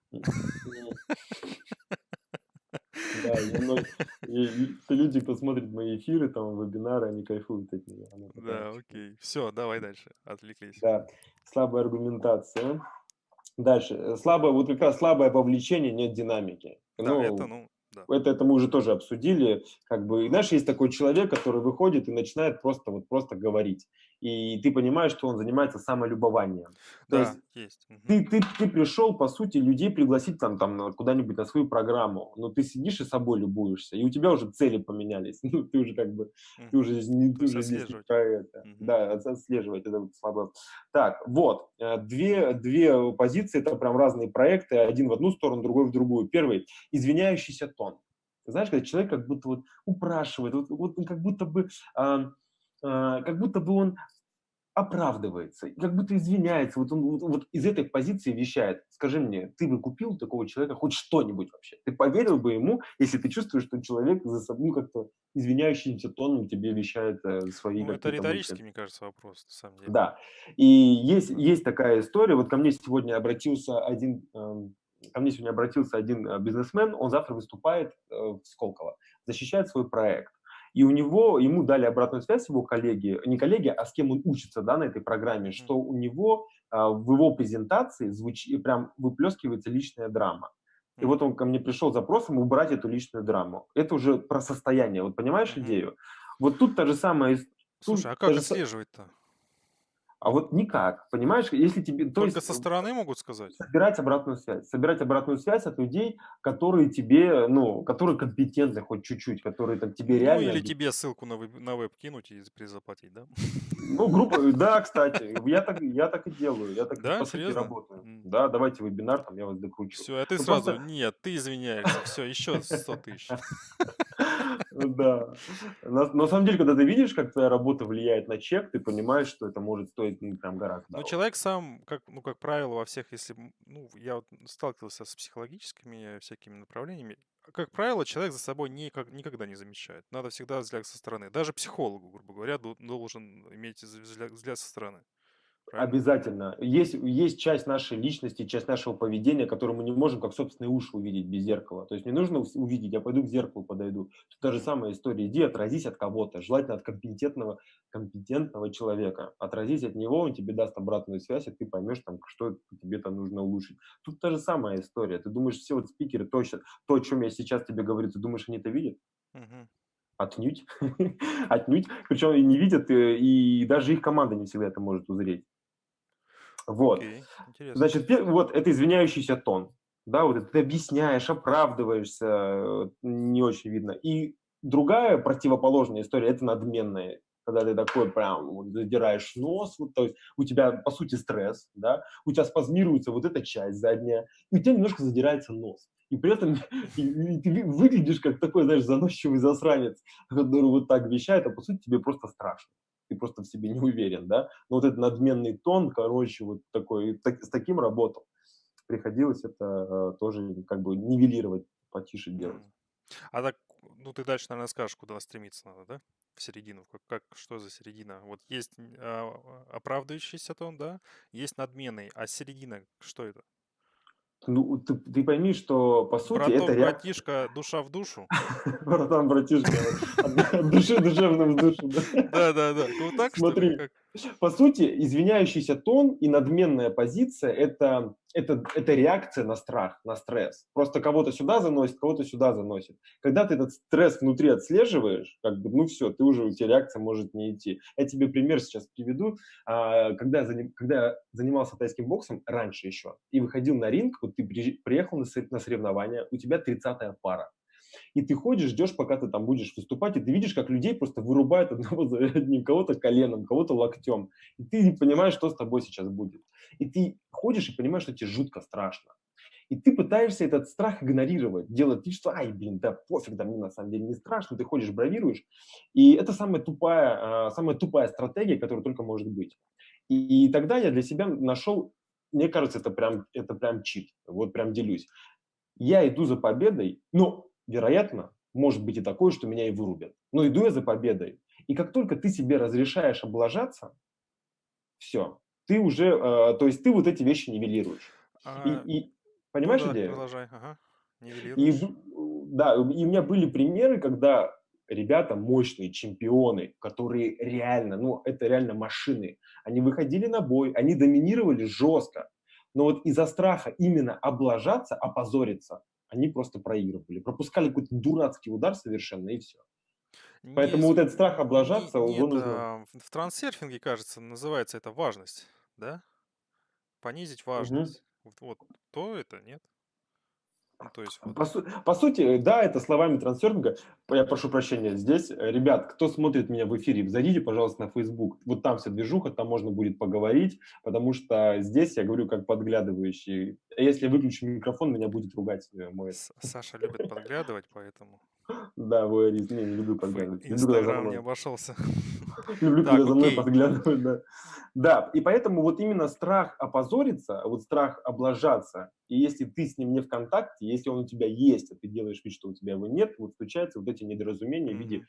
Да, люди, кто смотрит мои эфиры, там, вебинары, они кайфуют от нее. Да, окей. Все, давай дальше. Отвлеклись. Да, слабая аргументация. Дальше. Слабое, вот как раз слабое вовлечение, нет динамики. Да, ну, это, ну, да. Это, это мы уже тоже обсудили. Как бы, и знаешь, есть такой человек, который выходит и начинает просто, вот, просто говорить. И ты понимаешь, что он занимается самолюбованием. Да, То есть, есть. Ты, ты, ты пришел, по сути, людей пригласить там, там куда-нибудь на свою программу, но ты сидишь и собой любуешься, и у тебя уже цели поменялись. Ну, ты уже как бы, ты уже, не, ты уже здесь не про это. Да, отслеживать, это слабо. Так, вот, э, две, две позиции, это прям разные проекты, один в одну сторону, другой в другую. Первый, извиняющийся тон. Знаешь, когда человек как будто вот упрашивает, вот, вот как будто бы, э, как будто бы он оправдывается, как будто извиняется, вот он вот, вот из этой позиции вещает. Скажи мне, ты бы купил такого человека хоть что-нибудь вообще? Ты поверил бы ему, если ты чувствуешь, что человек за собой ну, как-то извиняющимся тоном тебе вещает э, свои ну, это риторический, мне кажется, вопрос, на самом деле. Да. И есть, есть такая история, вот ко мне сегодня обратился один э, ко мне сегодня обратился один э, бизнесмен, он завтра выступает э, в Сколково, защищает свой проект. И у него, ему дали обратную связь его коллеги, не коллеги, а с кем он учится да, на этой программе, что у него а, в его презентации звучит, прям выплескивается личная драма. И вот он ко мне пришел с запросом убрать эту личную драму. Это уже про состояние. Вот понимаешь идею? Вот тут та же самая... Слушай, а как отслеживать-то? А вот никак, понимаешь, если тебе... То Только есть, со стороны могут сказать? Собирать обратную связь. Собирать обратную связь от людей, которые тебе, ну, которые компетентны хоть чуть-чуть, которые там тебе ну, реально... Ну, или тебе ссылку на веб, на веб кинуть и призаплатить, да? Ну, группа, да, кстати, я так, я так и делаю, я так, да, по сути, работаю. Да, давайте вебинар, там я вас докручу. Все, а ты ну, сразу, просто... нет, ты извиняешься, все, еще 100 тысяч. Да. На, на самом деле, когда ты видишь, как твоя работа влияет на чек, ты понимаешь, что это может стоить ну, прям гораздо. Ну, человек сам, как, ну, как правило, во всех, если, ну, я вот сталкивался с психологическими всякими направлениями, как правило, человек за собой никак, никогда не замечает. Надо всегда взгляд со стороны. Даже психологу, грубо говоря, должен иметь взгляд со стороны. Правильно? Обязательно. Есть, есть часть нашей личности, часть нашего поведения, которую мы не можем как собственные уши увидеть без зеркала. То есть мне нужно увидеть, я пойду к зеркалу подойду. Тут та же самая история. Иди отразись от кого-то, желательно от компетентного, компетентного человека. Отразись от него, он тебе даст обратную связь, и ты поймешь, там, что тебе там нужно улучшить. Тут та же самая история. Ты думаешь, все вот спикеры, точно, то, о чем я сейчас тебе говорю, ты думаешь, они это видят? Угу. Отнюдь. Отнюдь. Причем не видят, э, и даже их команда не всегда это может узреть. Вот. Okay, Значит, вот это извиняющийся тон. Да, вот это ты объясняешь, оправдываешься, не очень видно. И другая противоположная история – это надменная когда ты такой прям вот, задираешь нос, вот, то есть у тебя, по сути, стресс, да, у тебя спазмируется вот эта часть задняя, и у тебя немножко задирается нос. И при этом и, и ты выглядишь как такой, знаешь, заносчивый засранец, который вот так вещает, а по сути тебе просто страшно. Ты просто в себе не уверен, да. Но вот этот надменный тон, короче, вот такой, так, с таким работал. Приходилось это э, тоже как бы нивелировать, потише делать. А так, ну ты дальше, наверное, скажешь, куда стремиться надо, да? В середину. Как, как что за середина? Вот есть а, оправдывающийся тон, да? Есть надменный. А середина, что это? Ну, ты, ты пойми, что по сути Браток, это реакция. братишка, душа в душу. Братан, братишка, от души душевным в душу. да. Да, да, да. Ну так? Смотри, по сути, извиняющийся тон и надменная позиция это, это, это реакция на страх, на стресс. Просто кого-то сюда заносит, кого-то сюда заносит. Когда ты этот стресс внутри отслеживаешь, как бы, ну все, ты уже, у тебя реакция может не идти. Я тебе пример сейчас приведу. А, Когда я, заним- когда я занимался тайским боксом, раньше еще, и выходил на ринг, вот ты приехал на соревнования, у тебя 30-я пара. И ты ходишь, ждешь, пока ты там будешь выступать, и ты видишь, как людей просто вырубают одного за одним, кого-то коленом, кого-то локтем. И ты не понимаешь, что с тобой сейчас будет. И ты ходишь и понимаешь, что тебе жутко страшно. И ты пытаешься этот страх игнорировать, делать вид, что, ай, блин, да пофиг, да мне на самом деле не страшно, ты ходишь, бравируешь. И это самая тупая, а, самая тупая стратегия, которая только может быть. И, и тогда я для себя нашел, мне кажется, это прям, это прям чит, вот прям делюсь. Я иду за победой, но, вероятно, может быть и такое, что меня и вырубят. Но иду я за победой. И как только ты себе разрешаешь облажаться, все, ты уже, э, то есть ты вот эти вещи нивелируешь. И, А, и- ну понимаешь да, идею? продолжай. Ага. И, Нивелируешь. да, и у меня были примеры, когда ребята мощные, чемпионы, которые реально, ну, это реально машины, они выходили на бой, они доминировали жестко, но вот из-за страха именно облажаться, опозориться, они просто проигрывали, пропускали какой-то дурацкий удар совершенно, и все. Поэтому вот этот страх облажаться, не, его нет, нужно... а, в трансерфинге, кажется, называется это важность, да? Понизить важность. Вот, вот то это, нет? Ну, то есть вот. По, су- по сути, да, это словами трансерфинга. Я прошу прощения, здесь, э, ребят, кто смотрит меня в эфире, зайдите, пожалуйста, на Facebook. Вот там вся движуха, там можно будет поговорить, потому что здесь я говорю как подглядывающий. Если я выключу микрофон, меня будет ругать э, мой... Саша любит подглядывать, поэтому Да, воеризм. Не, не люблю подглядывать. Инстаграм не обошелся. Люблю, Так, когда за мной подглядывают, да. Да, и поэтому вот именно страх опозориться, вот страх облажаться, и если ты с ним не в контакте, если он у тебя есть, а ты делаешь вид, что у тебя его нет, вот случаются вот эти недоразумения в виде.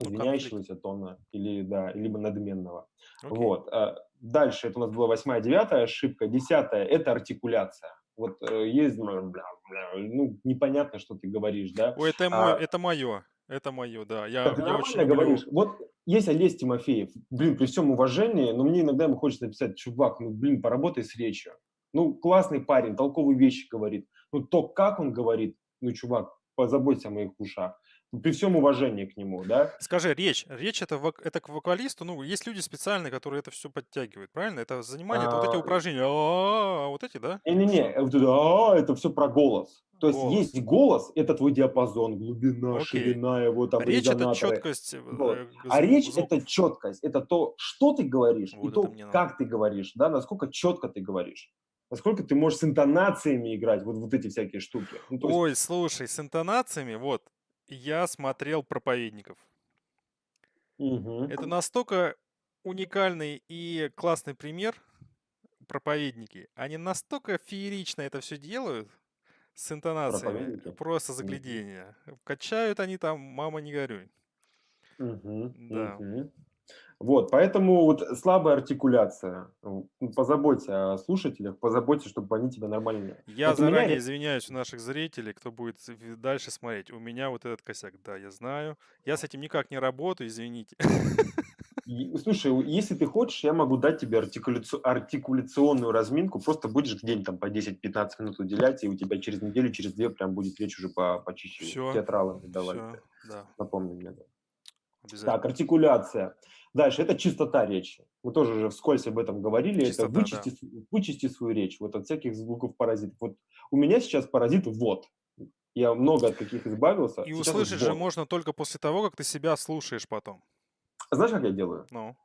Ну, извиняющегося тона или, да, либо надменного. Вот. а Дальше, это у нас была восьмая, девятая ошибка. Десятая – это артикуляция. Вот э, есть, бля, бля, бля, ну, непонятно, что ты говоришь, да. Ой, это мой, А, это мое. Это мое, да. Я, Так я очень люблю. говоришь. Вот есть Олесь Тимофеев. Блин, при всем уважении, но мне иногда ему хочется написать, чувак, ну, блин, поработай с речью. Ну, классный парень, толковые вещи говорит. Ну, то, как он говорит, ну, чувак, позаботься о моих ушах. При всем уважении к нему, да. Скажи, речь. Речь это, вок- это к вокалисту. Ну, есть люди специальные, которые это все подтягивают, правильно? Это занимание, это вот эти А, упражнения. А, Вот эти, да? Не-не-не, вот это, «А», все про голос. То есть Голос. есть голос, это твой диапазон, глубина, Окей. ширина его, там, Речь это резонаторы. четкость. э, Вот. э, А речь звук. это четкость, это то, что ты говоришь, и Вот это то, как ты говоришь, да, насколько четко ты говоришь, насколько ты можешь с интонациями играть, вот, вот эти всякие штуки. Ну, есть, Ой, слушай, с интонациями, вот, я смотрел проповедников. мгм. Это настолько уникальный и классный пример, проповедники. Они настолько феерично это все делают с интонациями, проповедники. просто заглядение. Качают они там, мама не горюй. Мгм, Да. мгм. Вот, поэтому вот слабая артикуляция. Ну, Позаботься о слушателях, позаботься, чтобы они тебя нормально... Я Вот меня заранее ре- извиняюсь у наших зрителей, кто будет в- дальше смотреть. У меня вот этот косяк, да, я знаю. Я с этим никак не работаю, извините. Слушай, если ты хочешь, я могу дать тебе артикуляци- артикуляционную разминку, просто будешь день там по 10-15 минут уделять, и у тебя через неделю, через две прям будет речь уже по, почище. Все, Театралами давай. все, да, Напомни мне. да. Так, артикуляция. Дальше, это чистота речи. Мы тоже уже вскользь об этом говорили. Чистота, это да. вычисти, с- вычисти свою речь вот от всяких звуков паразитов. Вот у меня сейчас паразит «вот». Я много от каких избавился. И Сейчас вот услышать же «вот». можно только после того, как ты себя слушаешь потом. Знаешь, как я делаю? Ну.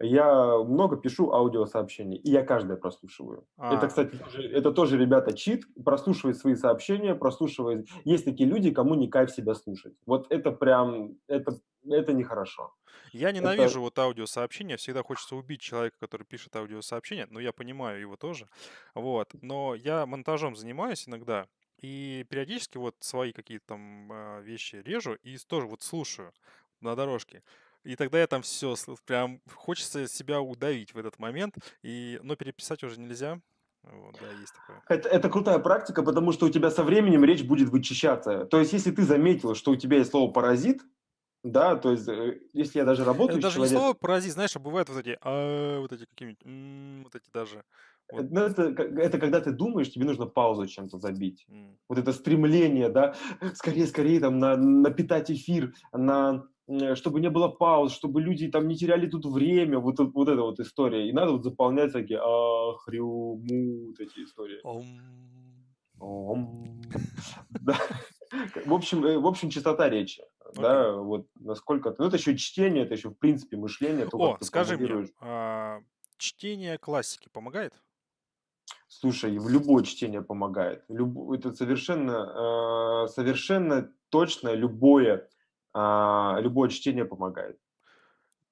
Я много пишу аудиосообщений, и я каждое прослушиваю. Это, А, кстати, тоже, это тоже, ребята, чит. Прослушивай свои сообщения, прослушивай. Есть такие люди, кому не кайф себя слушать. Вот это прям, это, это нехорошо. я Это ненавижу вот аудиосообщения. Всегда хочется убить человека, который пишет аудиосообщения. Но я понимаю его тоже. Вот. Но я монтажом занимаюсь иногда. И периодически вот свои какие-то там а, вещи режу и тоже вот слушаю на дорожке. И тогда я там все, прям хочется себя удавить в этот момент. И, но переписать уже нельзя. Вот, да, есть такое. Это, это крутая практика, потому что у тебя со временем речь будет вычищаться. То есть, если ты заметил, что у тебя есть слово паразит, да, то есть, э, если я даже Это работаю с даже не человеком, слово паразит, знаешь, а бывают вот эти, а, вот эти какие-нибудь, м, вот эти даже. э, Вот. ну, это, это когда ты думаешь, тебе нужно паузу чем-то забить. м. Вот это стремление, да, скорее, скорее там на, напитать эфир, на, м, чтобы не было пауз, чтобы люди там не теряли тут время, вот, это- вот эта вот история. И надо вот заполнять всякие ахрю, му, вот эти истории. Ом. Ом. Да. В общем, э, в общем, чистота речи, да, вот насколько... Ну, это еще чтение, это еще, в принципе, мышление, то, О, скажи мне, а, чтение классики помогает? Слушай, в любое чтение помогает. Люб- Это совершенно, э, совершенно точно любое, а, любое чтение помогает.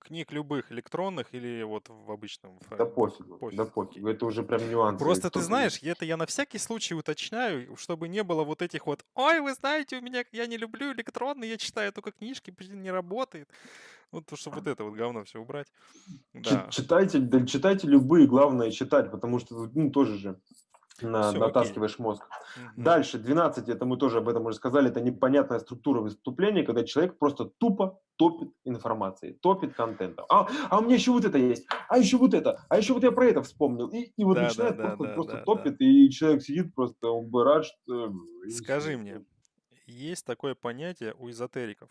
Книг любых, электронных или вот в обычном? Да пофигу, пофиг, да пофигу. Это уже прям нюансы. Просто ты знаешь, это я на всякий случай уточняю, чтобы не было вот этих вот, ой, вы знаете, у меня, я не люблю электронные, я читаю только книжки, блин, не работает. Вот, чтобы вот это вот говно все убрать. Да, Читайте, да, читайте любые, главное читать, потому что, ну, тоже же на- окей. натаскиваешь мозг. Мгм. Дальше, 12, это мы тоже об этом уже сказали, это непонятная структура выступления, когда человек просто тупо топит информацией, топит контентом. А, а у меня еще вот это есть, а еще вот это, а еще вот я про это вспомнил. И, и вот Да, начинает да, да, просто, да, просто да, да. топит, и человек сидит просто, он бы рад, что... Скажи мне, есть такое понятие у эзотериков.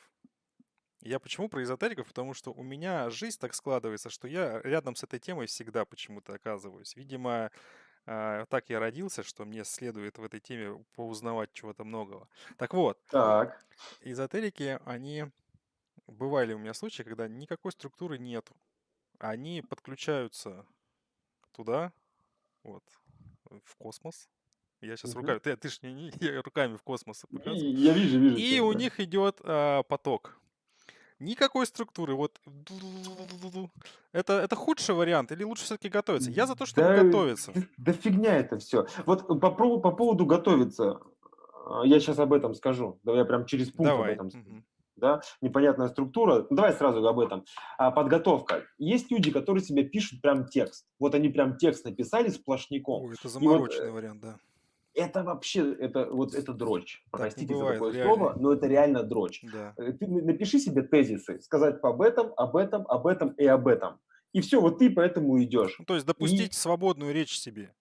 Я почему про эзотериков? Потому что у меня жизнь так складывается, что я рядом с этой темой всегда почему-то оказываюсь. Видимо, а, так я родился, что мне следует в этой теме поузнавать чего-то многого. Так вот, Так, эзотерики, они... Бывали у меня случаи, когда никакой структуры нету. Они подключаются туда, вот, в космос. Я сейчас Мгм. руками... Ты, ты ж не, не- я руками в космос показываю. я вижу, вижу. И тебя, у да. них идет а, поток. Никакой структуры. Вот это, это худший вариант или лучше все-таки готовиться? Я за то, чтобы Да, готовиться. Да, фигня это все. Вот по, поводу- по поводу готовиться, а, я сейчас об этом скажу. Да, я прям через пункт об Давай. этом скажу. Мгм. да, непонятная структура. Ну, Давай сразу об этом. А, подготовка. Есть люди, которые себе пишут прям текст. Вот они прям текст написали сплошняком. Ой, это И вот, замороченный э, вариант, да. Это вообще, это вот это дрочь. Так Простите за бывает, такое реально. слово, но это реально дрочь. Да. Э, Ты на- напиши себе тезисы, сказать об этом, об этом, об этом и об этом. И все, вот ты поэтому идешь. Ну, то есть допустить свободную речь себе.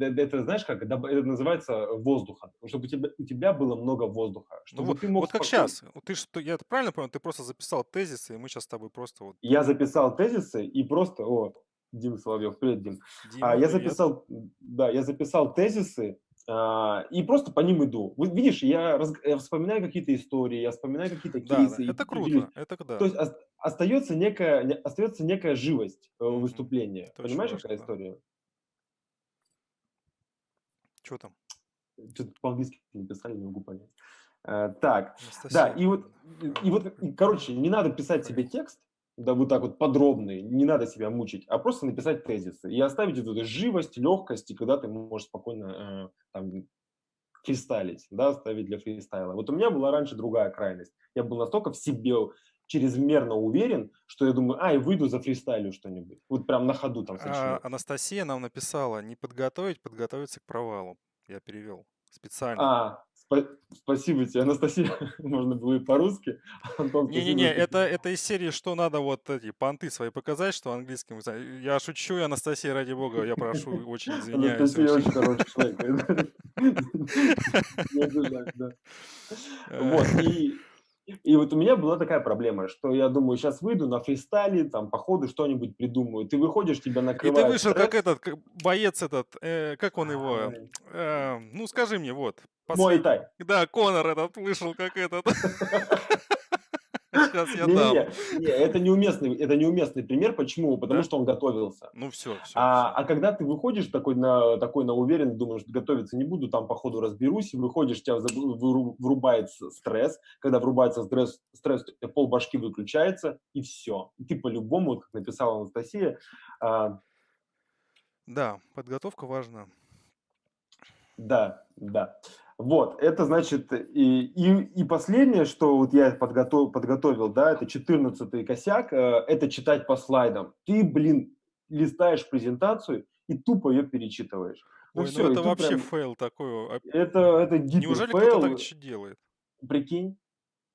Это знаешь как? Это называется воздуха. Чтобы у тебя, у тебя было много воздуха. Ну Чтобы вот, ты мог вот как спокойно- сейчас. Ты что, я это правильно понял? Ты просто записал тезисы, и мы сейчас с тобой просто вот. Я записал тезисы и просто... О, Дим Соловьев, привет, Дим. Дима, А, я привет. записал, да, я записал тезисы и просто по ним иду. Вот видишь, я, раз- я вспоминаю какие-то истории, я вспоминаю какие-то Да, кейсы. да, и это круто. Это да. То есть ос- остается некая, не- остается некая живость э, выступления. Это очень Понимаешь, какая да. история? Что там? Что-то по-английски написали, не могу понять. Э, так, Анастасия. да, и вот, и вот, и, короче, не надо писать себе текст, да, вот так вот подробный, не надо себя мучить, а просто написать тезисы и оставить эту живость, легкость, и когда ты можешь спокойно э, там, фристайлить, да, ставить для фристайла. Вот у меня была раньше другая крайность. Я был настолько в себе чрезмерно уверен, что я думаю, ай, выйду за фристайлю что-нибудь. Вот прям на ходу там А. Анастасия нам написала, не подготовить, подготовиться к провалу. Я перевел специально. А, спасибо тебе, Анастасия. Можно было и по-русски. Не-не-не, это, это из серии, что надо вот эти понты свои показать, что английским. Я шучу, и Анастасия, ради бога, я прошу, очень извиняюсь. Анастасия очень хороший человек. Вот, и, и вот у меня была такая проблема, что я думаю, сейчас выйду на фристайле, там, по ходу что-нибудь придумаю. Ты выходишь, тебя И накрывает ты вышел как стресс. этот, как боец этот, э, как он его, э, ну скажи мне, вот. Мой последний. тай. Да, Конор этот вышел как этот. Сейчас я дам. Не-не-не, не, это неуместный, это неуместный пример. Почему? Потому Да? что он готовился. Ну все, все, А, все. а когда ты выходишь такой на, такой на уверенный, думаешь, готовиться не буду, там по ходу разберусь, выходишь, тебя врубается стресс. Когда врубается стресс, стресс пол башки выключается, и все. И ты по-любому, как написала Анастасия, а, Да, подготовка важна. Да, да. Вот, это значит, и, и, и последнее, что вот я подготовил, подготовил, да, это 14 косяк, э, это читать по слайдам. Ты, блин, листаешь презентацию и тупо ее перечитываешь. Ну Ой, всё, ну это вообще прям- фейл такой. а Это, это Неужели кто-то гиперфейл, так делает? прикинь,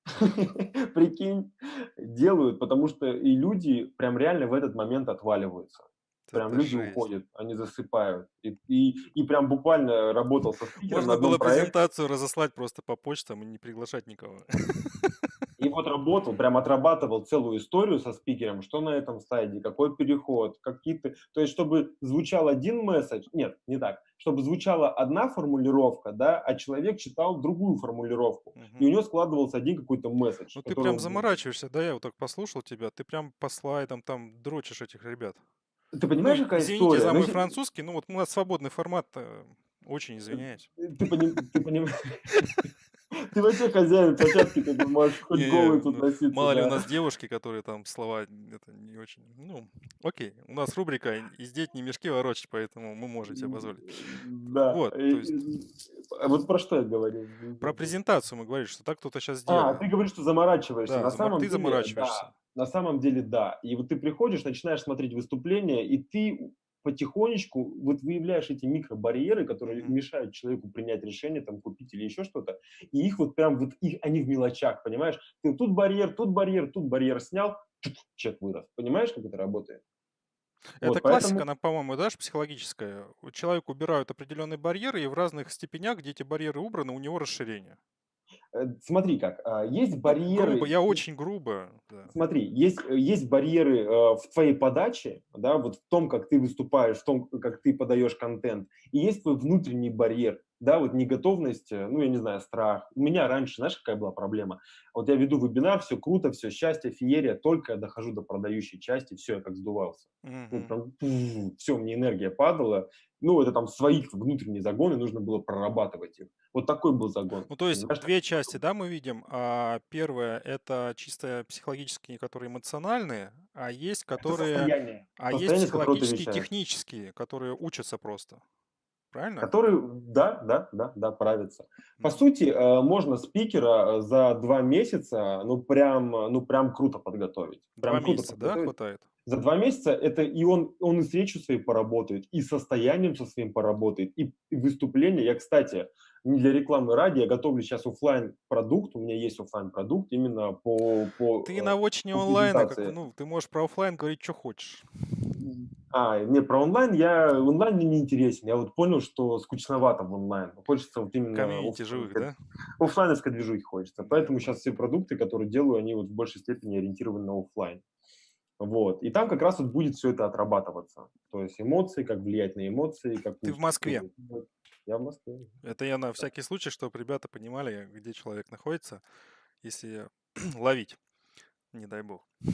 прикинь, делают, потому что и люди прям реально в этот момент отваливаются. Прям Это люди жесть. уходят, они засыпают. И, и, и прям буквально работал со спикером Можно было проекте. презентацию разослать просто по почтам и не приглашать никого. И вот работал, прям отрабатывал целую историю со спикером, что на этом слайде, какой переход, какие-то... То есть, чтобы звучал один месседж, нет, не так, чтобы звучала одна формулировка, да, а человек читал другую формулировку, и у него складывался один какой-то месседж. Ну ты прям заморачиваешься, да, я вот так послушал тебя, ты прям по слайдам там дрочишь этих ребят. Ты понимаешь, Ну, какая извините история? за Ну, мой если- французский, ну вот у нас свободный формат, э, очень извиняюсь. Ты, поним- ты понимаешь... Ты вообще хозяин площадки, ты можешь хоть голый тут ну, носиться. Мало ли у нас девушки, которые там слова это не очень. Ну, окей. У нас рубрика «И здесь не мешки ворочать», поэтому мы можем себе позволить. Да. Вот, а Вот про что я говорю? Про презентацию мы говорили, что так кто-то сейчас А, делает. ты говоришь, что заморачиваешься. Да, на зама- самом ты заморачиваешься. На самом деле, да. И вот ты приходишь, начинаешь смотреть выступления, и ты потихонечку вот выявляешь эти микробарьеры, которые Мгм. мешают человеку принять решение, там, купить или еще что-то, и их вот прям, вот их, они в мелочах, понимаешь? Ты тут барьер, тут барьер, тут барьер снял, чек вырос. Понимаешь, как это работает? Это Вот, классика, поэтому- она, по-моему, да, ж психологическая. У человека убирают определенные барьеры, и в разных степенях, где эти барьеры убраны, у него расширение. Э, Смотри как, а, есть Ну, барьеры... грубо, я очень грубо. да. Смотри, есть, э, есть барьеры э, в твоей подаче, да, вот в том, как ты выступаешь, в том, как ты подаешь контент, и есть твой внутренний барьер, да, вот неготовность, ну, я не знаю, страх. У меня раньше, знаешь, какая была проблема? Вот я веду вебинар, все круто, все счастье, феерия, только я дохожу до продающей части, все, я как сдувался. Ну, Мгм. прям, все, мне энергия падала. Ну, это там свои внутренние загоны, нужно было прорабатывать их. Вот такой был загон. Ну, то есть Понимаешь? две части, да, мы видим. А первое это чисто психологические, которые эмоциональные, а есть Это которые, состояние. а есть Состояние, психологические, технические, которые учатся просто. Правильно? Которые, да, да, да, да, правится. По Мгм. сути, э, можно спикера э, за два месяца, ну прям, э, ну прям круто подготовить. Прям Два круто месяца, да, подготовить. хватает? За два месяца это и он, он и с речью своей поработает, и состоянием со своим поработает, и, и выступление. Я, кстати, не для рекламы ради, я готовлю сейчас оффлайн продукт, у меня есть оффлайн продукт именно по... по Ты э, на очне по онлайна, как, презентации. ну, ты можешь про оффлайн говорить, что хочешь. А, не, про онлайн я, онлайн мне не интересен. Я вот понял, что скучновато в онлайн. Хочется вот именно... Комьюнити живых, да? оффлайновской движухи хочется. Поэтому сейчас все продукты, которые делаю, они вот в большей степени ориентированы на оффлайн. Вот. И там как раз вот будет все это отрабатываться. То есть эмоции, как влиять на эмоции. Как Ты в Москве? Я в Москве. Это я на всякий случай, чтобы ребята понимали, где человек находится, если ловить, не дай бог.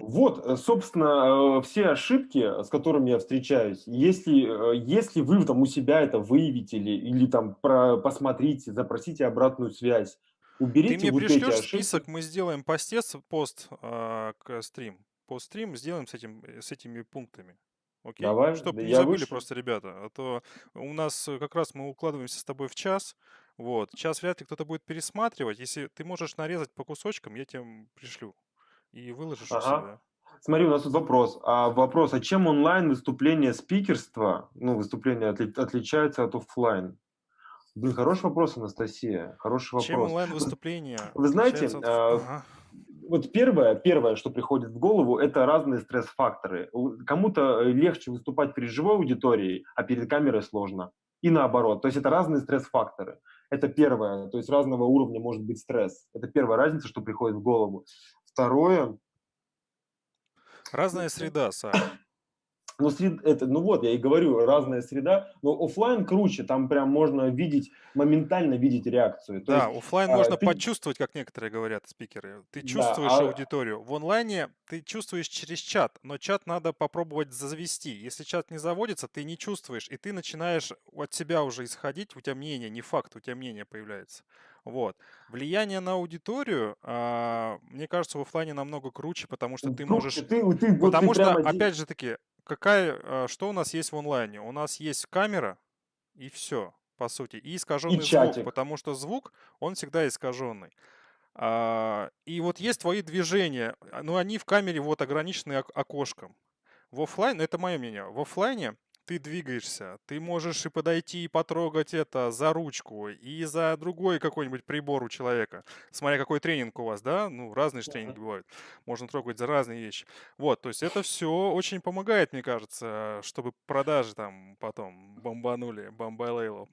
Вот, э, собственно, э, все ошибки, с которыми я встречаюсь, если, э, если вы там у себя это выявите или, или там про, посмотрите, запросите обратную связь, уберите Ты мне вот эти пришлешь ошибки. список, мы сделаем постец, пост а, к стрим. Пост стрим сделаем с, этим, э, с этими пунктами. Окей? Давай, Чтобы да не забыли вышлю. просто ребята. А то у нас э, как раз мы укладываемся с тобой в час. Вот. Час вряд ли кто-то будет пересматривать. Если ты можешь нарезать по кусочкам, я тебе пришлю. И выложишь у Ага. себя. Смотри, у нас тут вопрос. А вопрос, а чем онлайн выступление спикерства, ну, выступление отли- отличается от оффлайн? Блин, хороший вопрос, Анастасия, хороший Чем вопрос. онлайн выступление? Вы знаете, а, Вот первое, первое, что приходит в голову, это разные стресс-факторы. Кому-то э, легче выступать перед живой аудиторией, а перед камерой сложно. И наоборот. То есть это разные стресс-факторы. Это первое. То есть разного уровня может быть стресс. Это первая разница, что приходит в голову. Второе, Разная среда, Саш. Ну, сред это, ну вот, я и говорю, разная среда, но оффлайн круче, там прям можно видеть, моментально видеть реакцию. То есть, Да, оффлайн а, можно ты почувствовать, как некоторые говорят спикеры. Ты Да, чувствуешь а аудиторию. В онлайне ты чувствуешь через чат, но чат надо попробовать завести. Если чат не заводится, ты не чувствуешь, и ты начинаешь от себя уже исходить, у тебя мнение, не факт, у тебя мнение появляется. Вот. Влияние на аудиторию, а, мне кажется, в оффлайне намного круче, потому что ты круче, можешь... ты ты вот ты Потому что, прямо опять же таки, какая, а, что у нас есть в онлайне? У нас есть камера, и все, по сути, и И искаженный звук, чатик. потому что звук, он всегда искаженный. А, и вот есть твои движения, а, но они в камере вот ограничены ок- окошком. В оффлайн, это мое мнение, в оффлайне ты двигаешься, ты можешь и подойти и потрогать это за ручку, и за другой какой-нибудь прибор у человека. Смотря какой тренинг у вас, да, ну, разные же тренинги бывают. Можно трогать за разные вещи. Вот, то есть это все очень помогает, мне кажется, чтобы продажи там потом бомбанули, бомбалейло.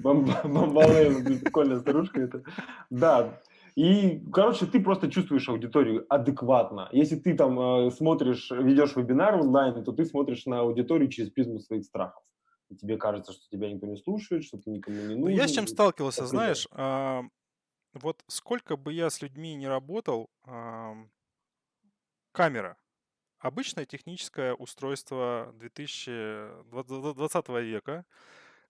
Бомба Бомбалейла, блин, прикольная старушка это. Да, и, короче, ты просто чувствуешь аудиторию адекватно. Если ты там э, смотришь, ведешь вебинар онлайн, то ты смотришь на аудиторию через призму своих страхов. И тебе кажется, что тебя никто не слушает, что ты никому не Ну, я с чем нужен. сталкивался, Окружаешь. знаешь, а, вот сколько бы я с людьми не работал, ам, камера. Обычное техническое устройство 2020 века,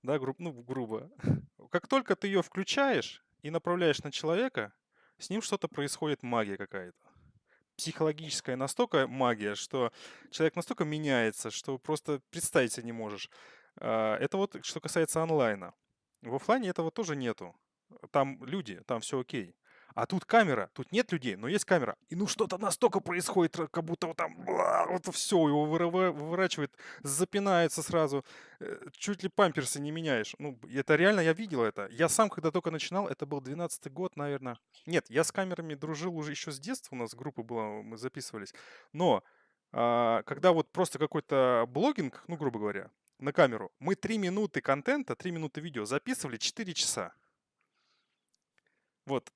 да, гру- ну, грубо. Как только ты ее включаешь и направляешь на человека, с ним что-то происходит, магия какая-то. Психологическая настолько магия, что человек настолько меняется, что просто представить себе не можешь. А, Это вот что касается онлайна. В оффлайне этого тоже нету. Там люди, там все окей. А тут камера, тут нет людей, но есть камера. И ну что-то настолько происходит, как будто вот там вот все, его выворачивает, запинается сразу, э, чуть ли памперсы не меняешь. Ну, это реально, я видел это. Я сам, когда только начинал, это был 12 год, наверное. Нет, я с камерами дружил уже еще с детства, у нас группа была, мы записывались. Но а, когда вот просто какой-то блогинг, ну, грубо говоря, на камеру, мы 3 минуты контента, 3 минуты видео записывали 4 часа. Вот.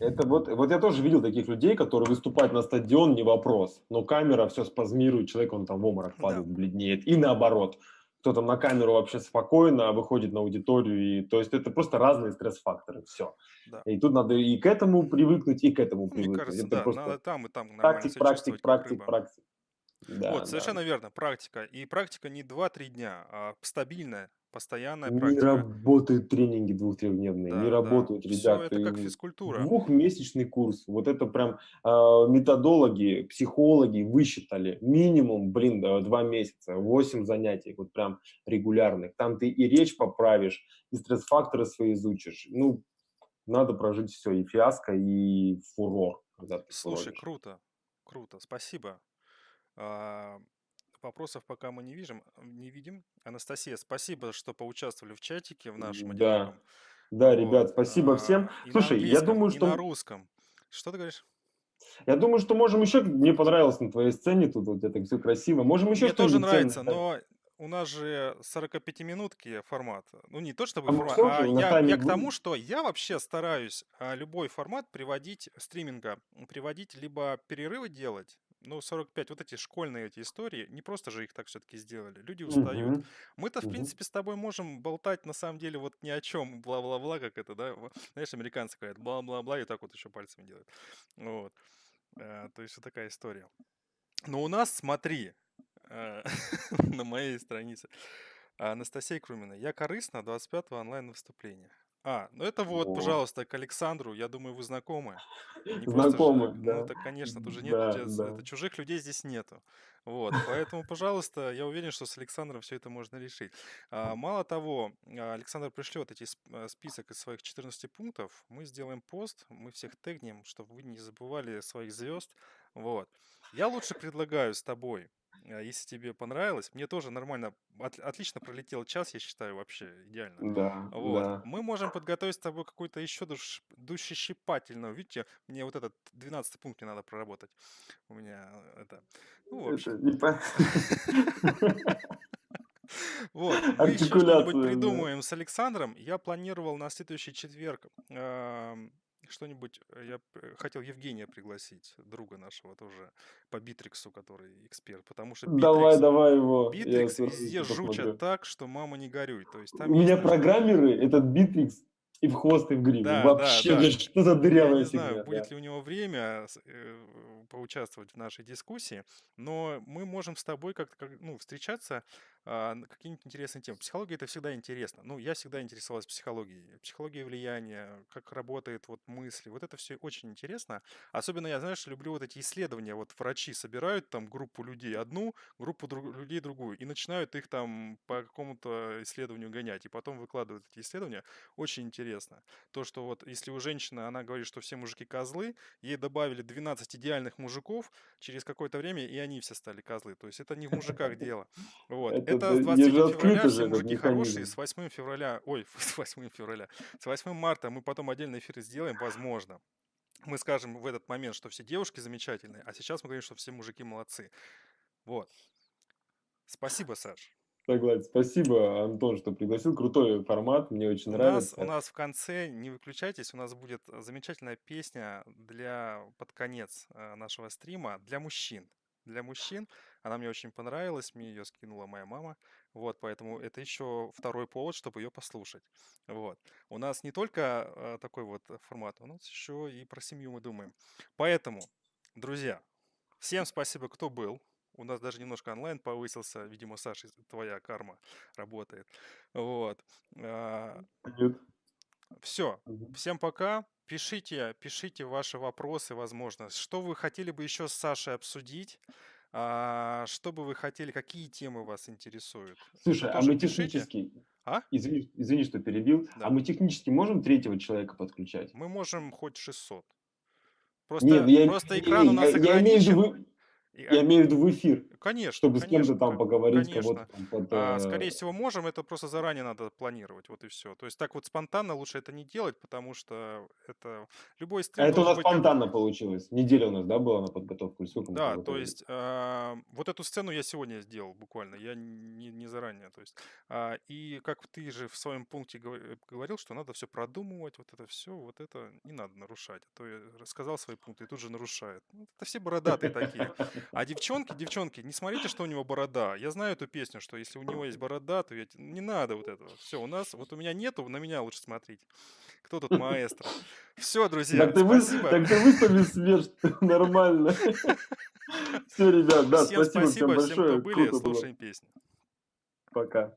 Это вот, вот я тоже видел таких людей, которые выступают на стадион, не вопрос, но камера все спазмирует, человек, он там в обморок Да. падает, бледнеет, и наоборот. Кто-то на камеру вообще спокойно выходит на аудиторию, и, то есть это просто разные стресс-факторы, все. Да. И тут надо и к этому привыкнуть, и к этому Ну, Мне привыкнуть. кажется, это да, просто надо там и там практик, практик, практик, практик. Да, Вот, да. совершенно верно, практика. И практика не 2-3 дня, а стабильная, постоянная Не практика. работают тренинги двух-трехдневные, не Да, да. работают, Все это как физкультура. Двухмесячный курс. Вот это прям а, методологи, психологи высчитали. Минимум, блин, да, два месяца, восемь занятий, вот прям регулярных. Там ты и речь поправишь, и стресс-факторы свои изучишь. Ну, надо прожить все, и фиаско, и фурор, Слушай, фуроришь. круто, круто, спасибо. Вопросов пока мы не видим, не видим. Анастасия, спасибо, что поучаствовали в чатике в нашем Да, одиноком. да, ребят, спасибо всем. а, на Слушай, я думаю, и на что русском. Что ты говоришь? я думаю, что можем еще. Мне понравилось на твоей сцене тут вот это все красиво. Можем еще Мне тоже ценное нравится, но у нас же 45-минутки формат. Ну, не то чтобы А формат, а я, я к тому, что я вообще стараюсь а, любой формат приводить, стриминга, приводить либо перерывы делать, ну, 45, вот эти школьные эти истории, не просто же их так все-таки сделали, люди устают. Мгм, Мы-то, в мгм. принципе, с тобой можем болтать на самом деле вот ни о чем, бла-бла-бла, как это, да, знаешь, американцы говорят, бла-бла-бла, и так вот еще пальцами делают. Вот. А, То есть вот такая история. Но у нас, смотри, э, на моей странице, Анастасия Крумина, я корыстна 25 онлайн-выступления. А, ну это вот, О. пожалуйста, к Александру, я думаю, вы знакомы. Не просто же, Знакомы, ну да. это, конечно, тут же нет, Да, здесь- да. это чужих людей здесь нету. Вот, поэтому, пожалуйста, я уверен, что с Александром все это можно решить. А, Мало того, а, Александр пришлет эти э, список из своих 14 пунктов, мы сделаем пост, мы всех тегнем, чтобы вы не забывали своих звезд. Вот. Я лучше предлагаю с тобой, если тебе понравилось, мне тоже нормально, от- отлично пролетел час, я считаю, вообще идеально. Да, Вот. да. Мы можем подготовить с тобой какой-то еще душ, душещипательного. Видите, мне вот этот 12 пункт мне надо проработать. У меня э, это... Ну, в Это общем. не по- Вот, мы еще что-нибудь придумаем с Александром. Я планировал на следующий четверг что-нибудь, э, я хотел Евгения пригласить, друга нашего тоже, по Битриксу, который эксперт, потому что Давай, Битрикс, давай его, я Битрикс с везде жучат так, что мама не горюй. То есть У там меня есть программеры, этот Битрикс и в хвост, и в гриву. Да, да, Вообще, да. ну что за Я дырявая не знаю, фигня, будет да. ли у него время э, поучаствовать в нашей дискуссии, но мы можем с тобой как-то как, ну, встречаться а, какие-нибудь интересные темы. Психология это всегда интересно. Ну, я всегда интересовалась психологией. Психологией влияния, как работает вот мысли. Вот это все очень интересно. Особенно я, знаешь, люблю вот эти исследования. Вот врачи собирают там группу людей одну, группу друг- людей другую, и начинают их там по какому-то исследованию гонять, и потом выкладывают эти исследования. Очень интересно. То, что вот если у женщины, она говорит, что все мужики козлы, ей добавили 12 идеальных мужиков через какое-то время, и они все стали козлы. То есть это не в мужиках дело. Вот. Это с да, 23 не же февраля все мужики хорошие, с 8 февраля, ой, с 8 февраля, с 8 марта мы потом отдельный эфир сделаем, возможно. Мы скажем в этот момент, что все девушки замечательные, а сейчас мы говорим, что все мужики молодцы. Вот. Спасибо, Саш. Согласен. Спасибо, Антон, что пригласил. Крутой формат, мне очень У нас, у нравится. нас в конце, не выключайтесь, у нас будет э, замечательная песня для под конец э, нашего стрима для мужчин. Для мужчин. Она мне очень понравилась, мне ее скинула моя мама. Вот, поэтому это еще второй повод, чтобы ее послушать. Вот. У нас не только э, такой вот формат, у нас еще и про семью мы думаем. Поэтому, друзья, всем спасибо, кто был. У нас даже немножко онлайн повысился. Видимо, Саша, твоя карма работает. Вот. А, Нет. все. Мгм. Всем пока. Пишите, пишите ваши вопросы, возможно. Что вы хотели бы еще с Сашей обсудить? А, что бы вы хотели, какие темы вас интересуют? Слушай, а мы пишите. технически, А? извини, извини, что перебил, Да. а мы технически можем третьего человека подключать? Мы можем хоть 600. Не, Просто, ну я, просто не, экран у не, нас я, я имею в виду, ограничен. Я а, имею в виду в эфир, Конечно, чтобы с кем-то конечно, там поговорить, конечно. там под... А, э, скорее всего, можем, это просто заранее надо планировать, вот и все. То есть так вот спонтанно лучше это не делать, потому что это любой А стрим это у нас быть спонтанно получилось. Неделя у нас, да, была на подготовку? Сколько Да, то есть а, вот эту сцену я сегодня сделал буквально, я не, не заранее. То есть, а, и как ты же в своем пункте говор- говорил, что надо все продумывать, вот это все, вот это не надо нарушать. А то я рассказал свои пункты и тут же нарушает. Ну, это все бородатые такие. А девчонки, девчонки, не смотрите, что у него борода. Я знаю эту песню, что если у него есть борода, то те- не надо вот этого. Все, у нас, вот у меня нету, на меня лучше смотрите. Кто тут маэстро? Все, друзья, Так ты, вы, спасибо. так ты выстави смерть нормально. Все, ребят, да, Всем спасибо всем спасибо, всем, кто большое. были, Круто было. слушаем песню. Пока.